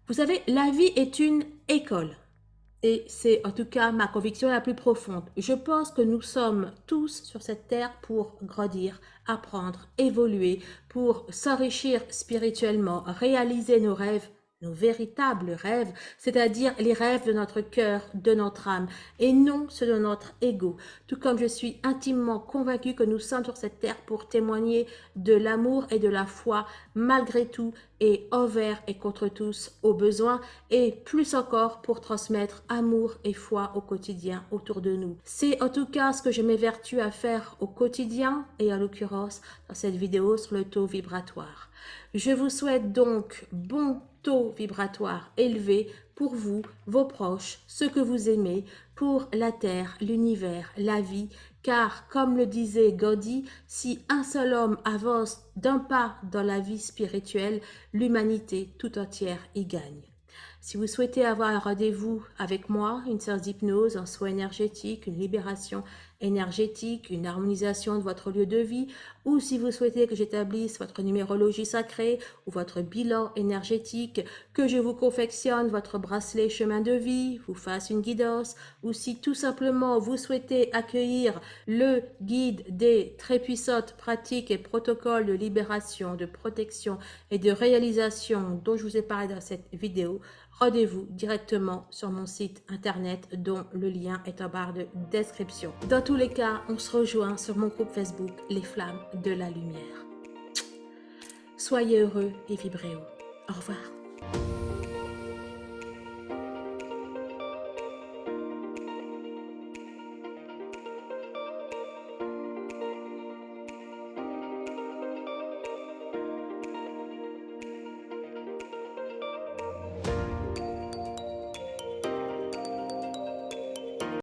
Speaker 1: Vous savez, la vie est une école. Et c'est en tout cas ma conviction la plus profonde. Je pense que nous sommes tous sur cette terre pour grandir, apprendre, évoluer, pour s'enrichir spirituellement, réaliser nos rêves, nos véritables rêves, c'est-à-dire les rêves de notre cœur, de notre âme, et non ceux de notre ego. Tout comme je suis intimement convaincue que nous sommes sur cette terre pour témoigner de l'amour et de la foi, malgré tout, et envers et contre tous au besoin, et plus encore pour transmettre amour et foi au quotidien autour de nous. C'est en tout cas ce que je m'évertue à faire au quotidien, et en l'occurrence dans cette vidéo sur le taux vibratoire. Je vous souhaite donc bon taux vibratoire élevé pour vous, vos proches, ceux que vous aimez, pour la Terre, l'univers, la vie, car comme le disait Gaudi, si un seul homme avance d'un pas dans la vie spirituelle, l'humanité tout entière y gagne. Si vous souhaitez avoir un rendez-vous avec moi, une séance d'hypnose, un soin énergétique, une libération énergétique, une harmonisation de votre lieu de vie, ou si vous souhaitez que j'établisse votre numérologie sacrée ou votre bilan énergétique, que je vous confectionne votre bracelet chemin de vie, vous fasse une guidance, ou si tout simplement vous souhaitez accueillir le guide des très puissantes pratiques et protocoles de libération, de protection et de réalisation dont je vous ai parlé dans cette vidéo, rendez-vous directement sur mon site internet dont le lien est en barre de description. Dans tous les cas, on se rejoint sur mon groupe Facebook Les Flammes de la Lumière. Soyez heureux et vibrez haut. Au revoir.